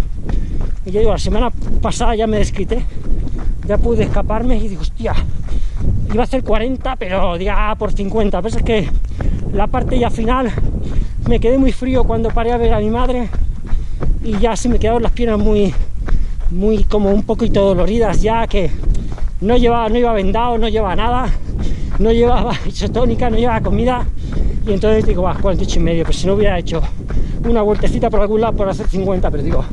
Y yo digo, la semana pasada ya me desquité, ya pude escaparme y digo, hostia, iba a hacer 40, pero ya por 50. Pero es que la parte ya final me quedé muy frío cuando paré a ver a mi madre y ya se me quedaron las piernas muy, muy como un poquito doloridas ya que no llevaba, no iba vendado, no llevaba nada, no llevaba isotónica, no llevaba comida y entonces digo, va, 48 y medio, pero si no hubiera hecho una vueltecita por algún lado por hacer 50, pero digo,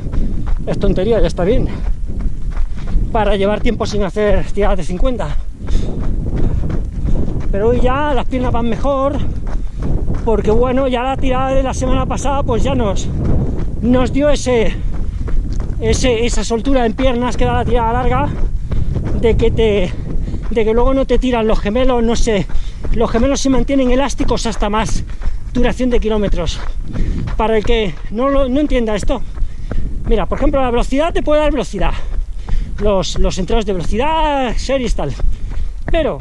es tontería, ya está bien. Para llevar tiempo sin hacer tiradas de 50. Pero hoy ya las piernas van mejor, porque bueno, ya la tirada de la semana pasada pues ya nos, nos dio ese, ese, esa soltura en piernas que da la tirada larga, de que te de que luego no te tiran los gemelos, no sé, los gemelos se mantienen elásticos hasta más duración de kilómetros. Para el que no, no entienda esto, mira, por ejemplo, la velocidad te puede dar velocidad, los, los de velocidad, series tal, pero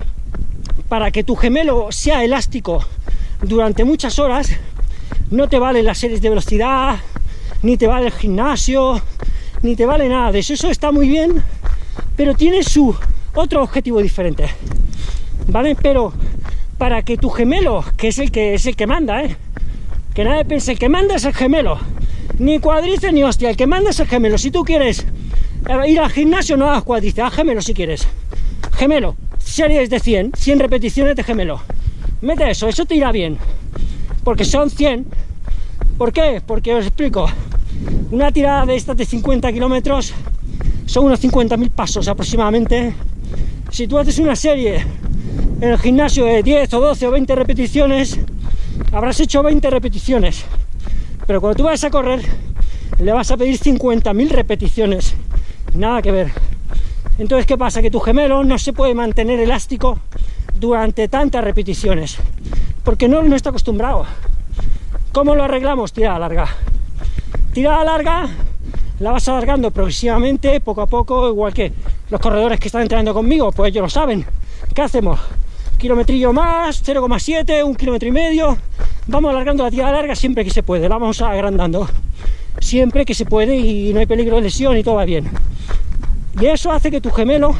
para que tu gemelo sea elástico durante muchas horas, no te vale las series de velocidad, ni te vale el gimnasio, ni te vale nada de eso. Eso está muy bien, pero tiene su otro objetivo diferente. ¿Vale? Pero para que tu gemelo, que es el que es el que manda, ¿eh? que nadie piense, el que manda es el gemelo, ni cuadrice ni hostia, el que manda es el gemelo. Si tú quieres eh, ir al gimnasio, no hagas cuadrice, haz gemelo si quieres. Gemelo, series de 100, 100 repeticiones de gemelo. Mete eso, eso te irá bien. Porque son 100. ¿Por qué? Porque os explico. Una tirada de estas de 50 kilómetros son unos 50.000 pasos aproximadamente. Si tú haces una serie en el gimnasio de 10 o 12 o 20 repeticiones, habrás hecho 20 repeticiones. Pero cuando tú vas a correr, le vas a pedir 50.000 repeticiones. Nada que ver. Entonces, ¿qué pasa? Que tu gemelo no se puede mantener elástico durante tantas repeticiones, porque no, está acostumbrado. ¿Cómo lo arreglamos? Tirada larga. Tirada larga, la vas alargando progresivamente, poco a poco, igual que los corredores que están entrenando conmigo, pues ellos lo saben. ¿Qué hacemos? Kilometrillo más, 0,7, un kilómetro y medio. Vamos alargando la tirada larga siempre que se puede, la vamos agrandando. Siempre que se puede y no hay peligro de lesión y todo va bien. Y eso hace que tu gemelo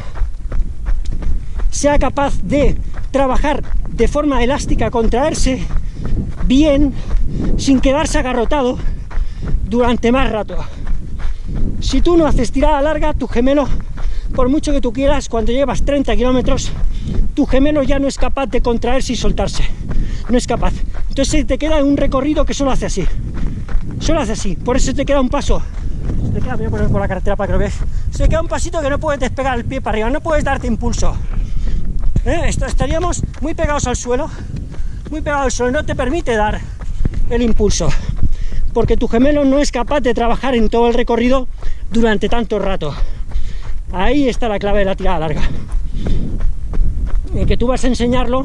sea capaz de trabajar de forma elástica, contraerse bien, sin quedarse agarrotado durante más rato. Si tú no haces tirada larga, tu gemelo, por mucho que tú quieras, cuando llevas 30 kilómetros, tu gemelo ya no es capaz de contraerse y soltarse. No es capaz. Entonces te queda un recorrido que solo hace así. Solo hace así. Por eso te queda un paso se queda, voy a poner por la carretera para que lo veas. Se queda un pasito que no puedes despegar el pie para arriba, no puedes darte impulso. ¿Eh? Estaríamos muy pegados al suelo, muy pegados al suelo, no te permite dar el impulso, porque tu gemelo no es capaz de trabajar en todo el recorrido durante tanto rato. Ahí está la clave de la tirada larga. En que tú vas a enseñarlo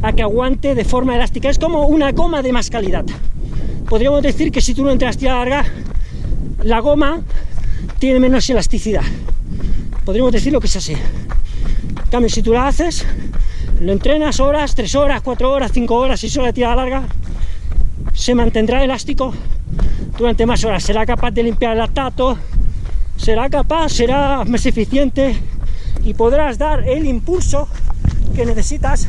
a que aguante de forma elástica. Es como una goma de más calidad. Podríamos decir que si tú no entras tirada larga, la goma tiene menos elasticidad. Podríamos decirlo que es así. En cambio, si tú la haces, lo entrenas horas, 3 horas, 4 horas, 5 horas, y solo la tirada larga, se mantendrá elástico durante más horas. Será capaz de limpiar el lactato, será capaz, será más eficiente y podrás dar el impulso que necesitas,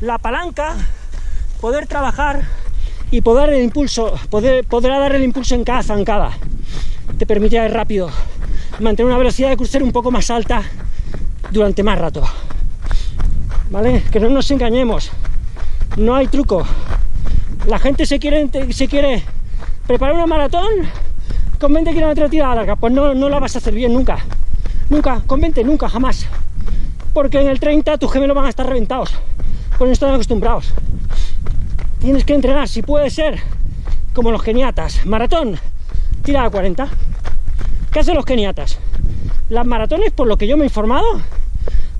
la palanca, poder trabajar y poder el impulso, poder, podrá dar el impulso en cada zancada te permite ir rápido, mantener una velocidad de crucero un poco más alta durante más rato. ¿Vale? Que no nos engañemos, no hay truco. La gente se quiere, se quiere preparar una maratón con 20 kilómetros de tirada larga, pues no, no la vas a hacer bien nunca. Nunca, con 20, nunca, jamás. Porque en el 30 tus gemelos van a estar reventados, pues no están acostumbrados. Tienes que entrenar, si puede ser, como los geniatas. Maratón, tira a 40. ¿Qué hacen los keniatas? Las maratones, por lo que yo me he informado,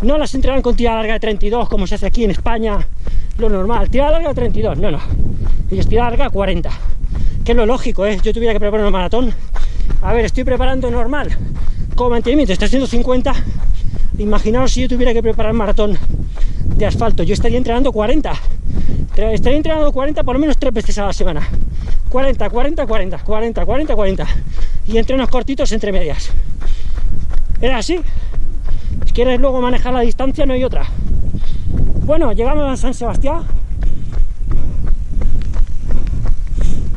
no las entrenan con tira larga de 32 como se hace aquí en España, lo normal. Tira larga de 32, no, no. Ellos tira larga 40. Que es lo lógico, ¿eh? Yo tuviera que preparar una maratón. A ver, estoy preparando normal. Como mantenimiento, está haciendo 50. Imaginaos si yo tuviera que preparar maratón de asfalto. Yo estaría entrenando 40. Estaría entrenando 40 por lo menos tres veces a la semana. 40, 40, 40, 40, 40, 40. Y entrenos cortitos entre medias. Era así. Si quieres luego manejar la distancia, no hay otra. Bueno, llegamos a San Sebastián.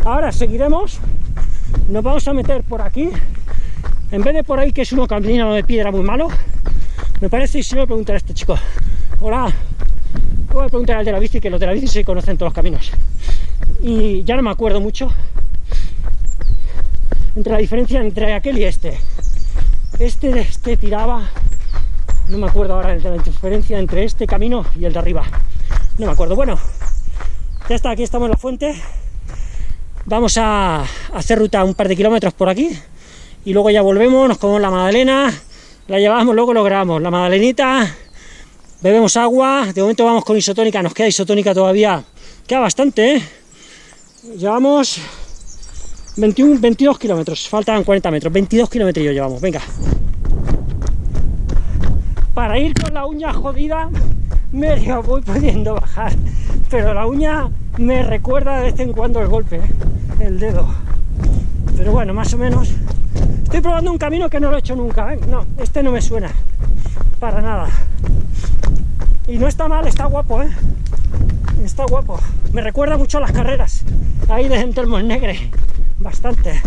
Ahora seguiremos. Nos vamos a meter por aquí. En vez de por ahí, que es un camino de piedra muy malo, me parece, y si no, preguntar a este chico. Hola. Voy a preguntar al de la bici, que los de la bici se conocen todos los caminos y ya no me acuerdo mucho entre la diferencia entre aquel y este este, este tiraba no me acuerdo ahora de la diferencia entre este camino y el de arriba no me acuerdo, bueno ya está, aquí estamos en la fuente vamos a hacer ruta un par de kilómetros por aquí y luego ya volvemos, nos comemos la magdalena la llevamos, luego lo grabamos la magdalenita bebemos agua, de momento vamos con isotónica, nos queda isotónica todavía, queda bastante, ¿eh? Llevamos 21, 22 kilómetros, faltan 40 metros, 22 kilómetros llevamos, venga. Para ir con la uña jodida, medio voy pudiendo bajar, pero la uña me recuerda de vez en cuando el golpe, ¿eh? el dedo. Pero bueno, más o menos. Estoy probando un camino que no lo he hecho nunca, ¿eh? No, este no me suena, para nada. Y no está mal, está guapo, ¿eh? Está guapo. Me recuerda mucho a las carreras, ahí de el Negre, bastante.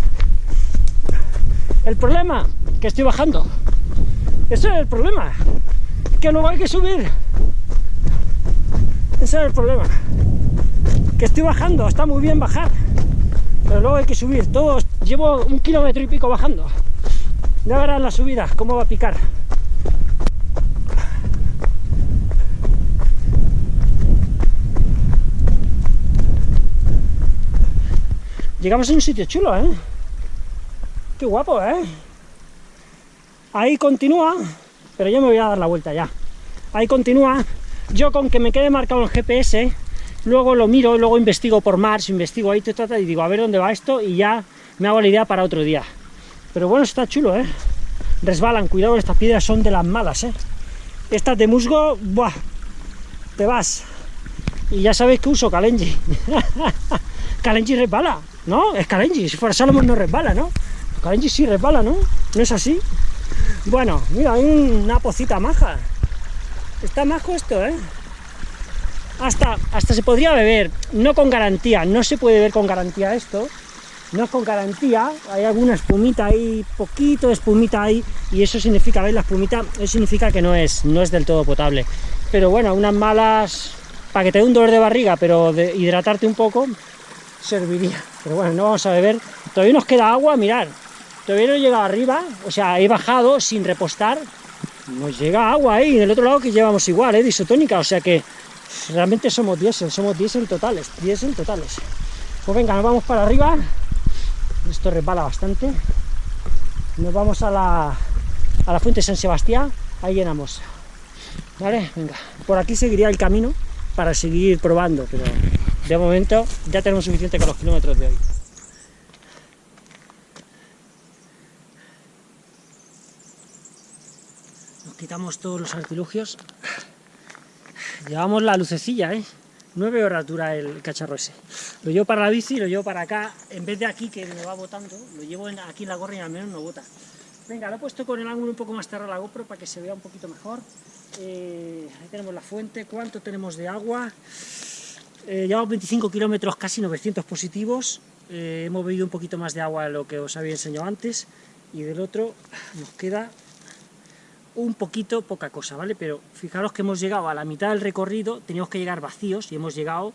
El problema, que estoy bajando. Eso es el problema, que luego hay que subir. Ese es el problema. Que estoy bajando, está muy bien bajar, pero luego hay que subir. Todos, llevo un kilómetro y pico bajando. Ya verán la subida, cómo va a picar. Llegamos a un sitio chulo, ¿eh? Qué guapo, ¿eh? Ahí continúa, pero yo me voy a dar la vuelta ya. Ahí continúa. Yo con que me quede marcado el GPS, luego lo miro, luego investigo por Mars, investigo ahí, te y digo, a ver dónde va esto, y ya me hago la idea para otro día. Pero bueno, está chulo, ¿eh? Resbalan, cuidado, estas piedras son de las malas, ¿eh? Estas de musgo, ¡buah! Te vas. Y ya sabéis que uso Kalenji. Kalenji resbala, ¿no? Es Kalenji, si fuera Salomon no resbala, ¿no? Kalenji sí resbala, ¿no? ¿No es así? Bueno, mira, hay una pocita maja. Está majo esto, ¿eh? Hasta, hasta se podría beber, no con garantía, no se puede beber con garantía esto, no es con garantía, hay alguna espumita ahí, poquito de espumita ahí, y eso significa, ¿veis? La espumita, eso significa que no es, no es del todo potable. Pero bueno, unas malas, para que te dé un dolor de barriga, pero de hidratarte un poco, serviría. Pero bueno, no vamos a beber. Todavía nos queda agua, mirar, todavía no he llegado arriba, o sea, he bajado sin repostar, nos llega agua ahí, en otro lado que llevamos igual, ¿eh? isotónica, o sea que realmente somos diésel, somos diésel totales, diésel totales. Pues venga, nos vamos para arriba, esto resbala bastante, nos vamos a la, a la fuente San Sebastián, ahí llenamos, ¿vale? Venga, por aquí seguiría el camino para seguir probando, pero de momento ya tenemos suficiente con los kilómetros de hoy. Quitamos todos los artilugios. Llevamos la lucecilla, ¿eh? 9 horas dura el cacharro ese. Lo llevo para la bici, lo llevo para acá, en vez de aquí que me va botando, lo llevo aquí en la gorra y al menos no bota. Venga, lo he puesto con el ángulo un poco más cerrado la GoPro para que se vea un poquito mejor. Eh, ahí tenemos la fuente, ¿cuánto tenemos de agua? Eh, llevamos 25 kilómetros, casi 900 positivos. Eh, hemos bebido un poquito más de agua de lo que os había enseñado antes. Y del otro nos queda un poquito, poca cosa, ¿vale? Pero fijaros que hemos llegado a la mitad del recorrido, teníamos que llegar vacíos y hemos llegado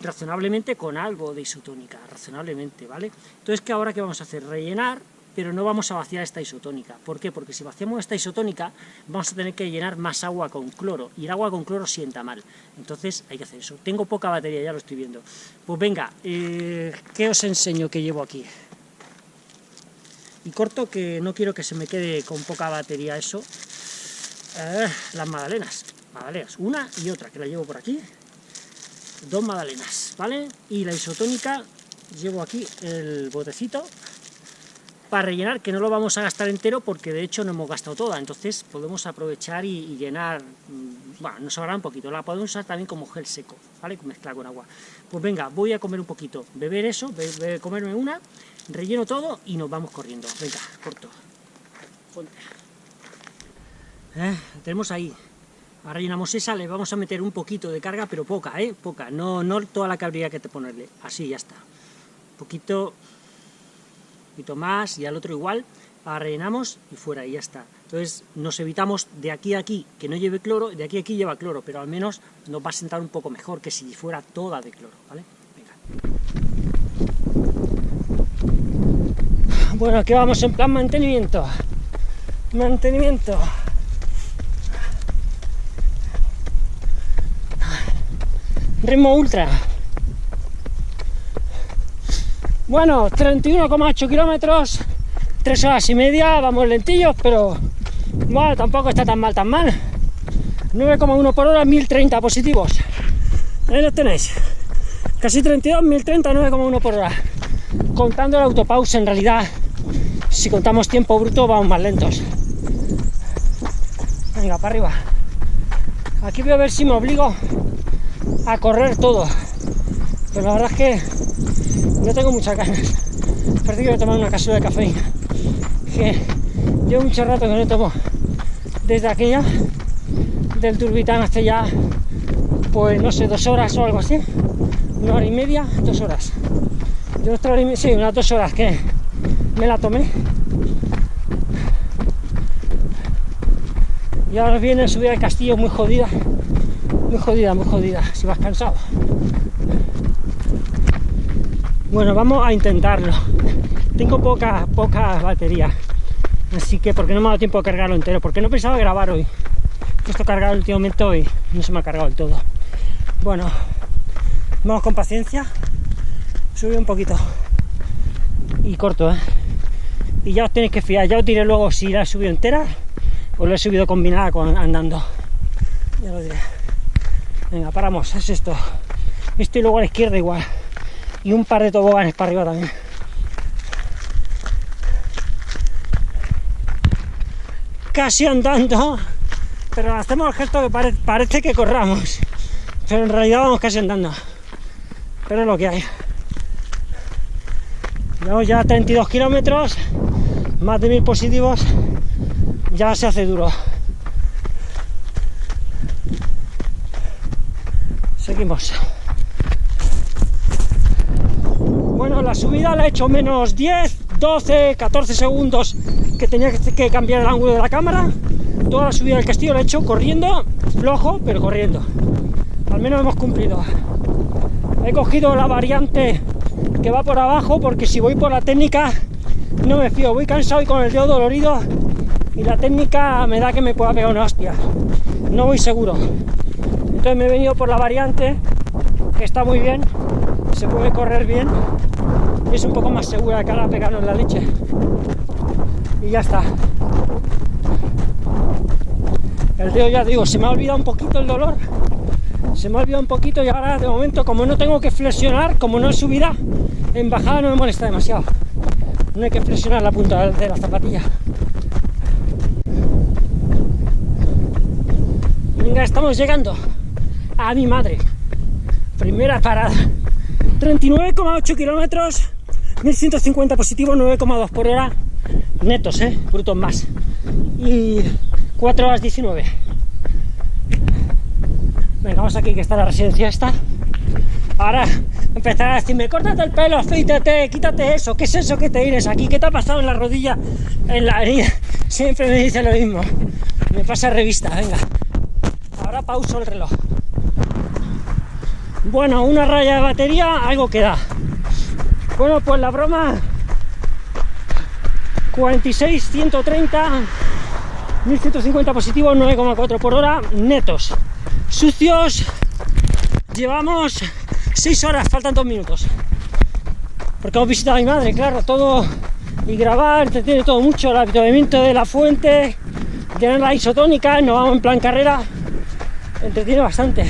razonablemente con algo de isotónica, razonablemente, ¿vale? Entonces, ¿qué ahora qué vamos a hacer? Rellenar, pero no vamos a vaciar esta isotónica. ¿Por qué? Porque si vaciamos esta isotónica, vamos a tener que llenar más agua con cloro, y el agua con cloro sienta mal. Entonces, hay que hacer eso. Tengo poca batería, ya lo estoy viendo. Pues venga, eh, ¿qué os enseño que llevo aquí? Y corto que no quiero que se me quede con poca batería eso. Eh, las magdalenas, magdalenas, una y otra, que la llevo por aquí. Dos magdalenas, ¿vale? Y la isotónica, llevo aquí el botecito para rellenar, que no lo vamos a gastar entero porque de hecho no hemos gastado toda, entonces podemos aprovechar y, llenar, mm, bueno, nos sobrará un poquito, la podemos usar también como gel seco, ¿vale? Mezclar con agua. Pues venga, voy a comer un poquito, beber eso, comerme una, relleno todo y nos vamos corriendo. Venga, corto. Eh, tenemos ahí. Ahora rellenamos esa, le vamos a meter un poquito de carga, pero poca, ¿eh? Poca, no, no toda la que habría que ponerle. Así, ya está. Un poquito, un poquito más y al otro igual. Ahora rellenamos y fuera, y ya está. Entonces nos evitamos de aquí a aquí que no lleve cloro, de aquí a aquí lleva cloro, pero al menos nos va a sentar un poco mejor que si fuera toda de cloro, ¿vale? Bueno, aquí vamos en plan mantenimiento. Mantenimiento. Ritmo ultra. Bueno, 31,8 kilómetros, 3 horas y media, vamos lentillos, pero bueno, tampoco está tan mal, tan mal. 9,1 por hora, 1030 positivos. Ahí lo tenéis. Casi 32, 1030, 9,1 por hora. Contando el autopause, en realidad, si contamos tiempo bruto, vamos más lentos. Venga, para arriba. Aquí voy a ver si me obligo a correr todo. Pero la verdad es que no tengo muchas ganas. Parece que voy a tomar una cápsula de cafeína. Que llevo mucho rato que no tomo. Desde aquella del Turbitán hasta ya, pues no sé, dos horas o algo así. Una hora y media, dos horas. De otra hora y media, sí, unas dos horas que me la tomé. Y ahora viene subir al castillo muy jodida. Muy jodida, muy jodida, si vas cansado. Bueno, vamos a intentarlo. Tengo poca, poca batería. Así que, porque no me ha dado tiempo de cargarlo entero, porque no pensaba grabar hoy. He puesto cargado el último momento y no se me ha cargado del todo. Bueno, vamos con paciencia. Sube un poquito. Y corto, ¿eh? Y ya os tenéis que fiar. Ya os diré luego si la he subido entera o la he subido combinada con andando. Ya lo diré. Venga, paramos. Es esto. Esto y luego a la izquierda igual. Y un par de toboganes para arriba también. casi andando, pero hacemos el gesto que pare parece que corramos, pero en realidad vamos casi andando. Pero es lo que hay. Llevamos ya 32 kilómetros, más de mil positivos, ya se hace duro. Seguimos. Bueno, la subida la he hecho menos 10, 12, 14 segundos que tenía que cambiar el ángulo de la cámara. Toda la subida del castillo la he hecho corriendo, flojo, pero corriendo. Al menos hemos cumplido. He cogido la variante que va por abajo porque si voy por la técnica no me fío. Voy cansado y con el dedo dolorido y la técnica me da que me pueda pegar una hostia. No voy seguro. Entonces me he venido por la variante que está muy bien, se puede correr bien y es un poco más segura que ahora pegarnos la leche. Y ya está. El dedo ya digo, se me ha olvidado un poquito el dolor. Se me ha olvidado un poquito y ahora de momento como no tengo que flexionar, como no es subida en bajada no me molesta demasiado. No hay que flexionar la punta de la zapatilla estamos llegando a mi madre primera parada 39,8 kilómetros 1150 positivos, 9,2 por hora netos, ¿eh? brutos más. Y 4 horas 19. Venga, vamos aquí que está la residencia esta. Ahora empezar a decirme, córtate el pelo, afeítate, quítate eso, ¿qué es eso que te tienes aquí? ¿Qué te ha pasado en la rodilla, en la herida? Siempre me dice lo mismo. Me pasa revista, venga. Ahora pauso el reloj. Bueno, una raya de batería, algo que da. Bueno, pues la broma 46, 130, 1150 positivos, 9,4 por hora, netos. Sucios, llevamos 6 horas, faltan 2 minutos. Porque hemos visitado a mi madre, claro, todo y grabar, entretiene todo mucho, el avituallamiento de la fuente, tener la isotónica, no vamos en plan carrera, entretiene bastante.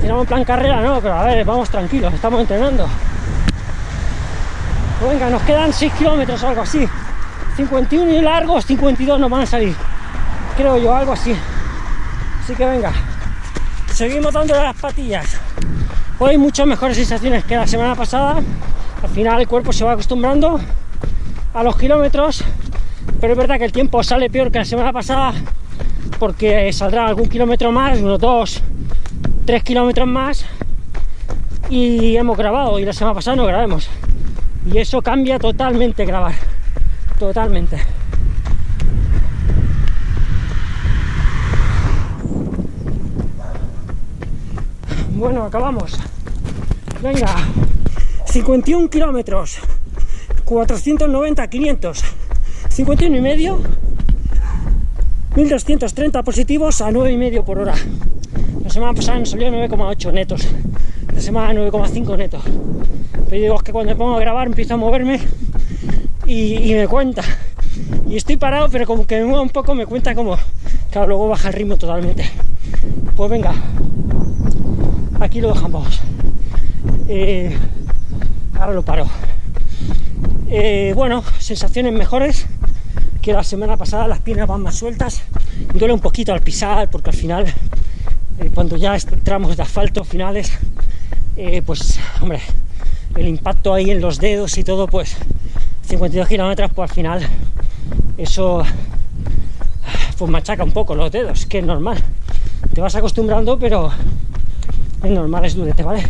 Si en plan carrera, no, pero a ver, vamos tranquilos, estamos entrenando. Pues venga, nos quedan 6 kilómetros o algo así. 51 y largos, 52 nos van a salir. Creo yo, algo así. Así que venga. Seguimos dando las patillas. Hoy muchas mejores sensaciones que la semana pasada. Al final el cuerpo se va acostumbrando a los kilómetros. Pero es verdad que el tiempo sale peor que la semana pasada. Porque saldrá algún kilómetro más, unos 2, 3 kilómetros más. Y hemos grabado. Y la semana pasada no grabemos y eso cambia totalmente grabar totalmente bueno acabamos venga 51 kilómetros 490 500 51 y medio 1230 positivos a 9 y medio por hora la semana pasada nos salió 9,8 netos la semana 9,5 netos pero digo, es que cuando me pongo a grabar empiezo a moverme y, me cuenta. Y estoy parado, pero como que me muevo un poco, me cuenta como claro, luego baja el ritmo totalmente. Pues venga, aquí lo dejamos. Eh, ahora lo paro. Eh, bueno, sensaciones mejores que la semana pasada, las piernas van más sueltas, duele un poquito al pisar, porque al final, eh, cuando ya entramos de asfalto finales, pues, hombre, el impacto ahí en los dedos y todo, pues, 52 kilómetros, pues al final, eso, pues machaca un poco los dedos, que es normal. Te vas acostumbrando, pero es normal, es durete, ¿vale?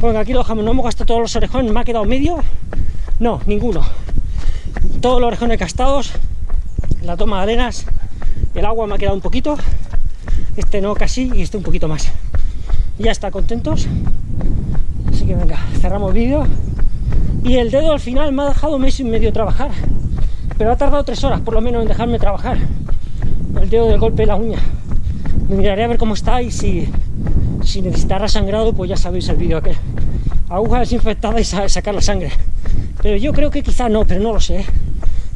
Bueno, aquí lo dejamos, no hemos gastado todos los orejones, me ha quedado medio, no, ninguno. Todos los orejones gastados, la toma de arenas, el agua me ha quedado un poquito, este no casi y este un poquito más. Ya está, contentos. Así que venga, cerramos vídeo. Y el dedo al final me ha dejado mes y medio trabajar, pero ha tardado tres horas por lo menos en dejarme trabajar. El dedo del golpe de la uña. Me miraré a ver cómo está y si si necesitara sangrado, pues ya sabéis el vídeo aquel. Aguja desinfectada y sacar la sangre. Pero yo creo que quizá no, pero no lo sé.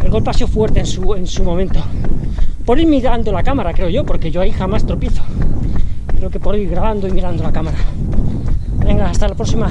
El golpe ha sido fuerte en su, en su momento. Por ir mirando la cámara, creo yo, porque yo ahí jamás tropiezo. Creo que por ir grabando y mirando la cámara. Venga, hasta la próxima.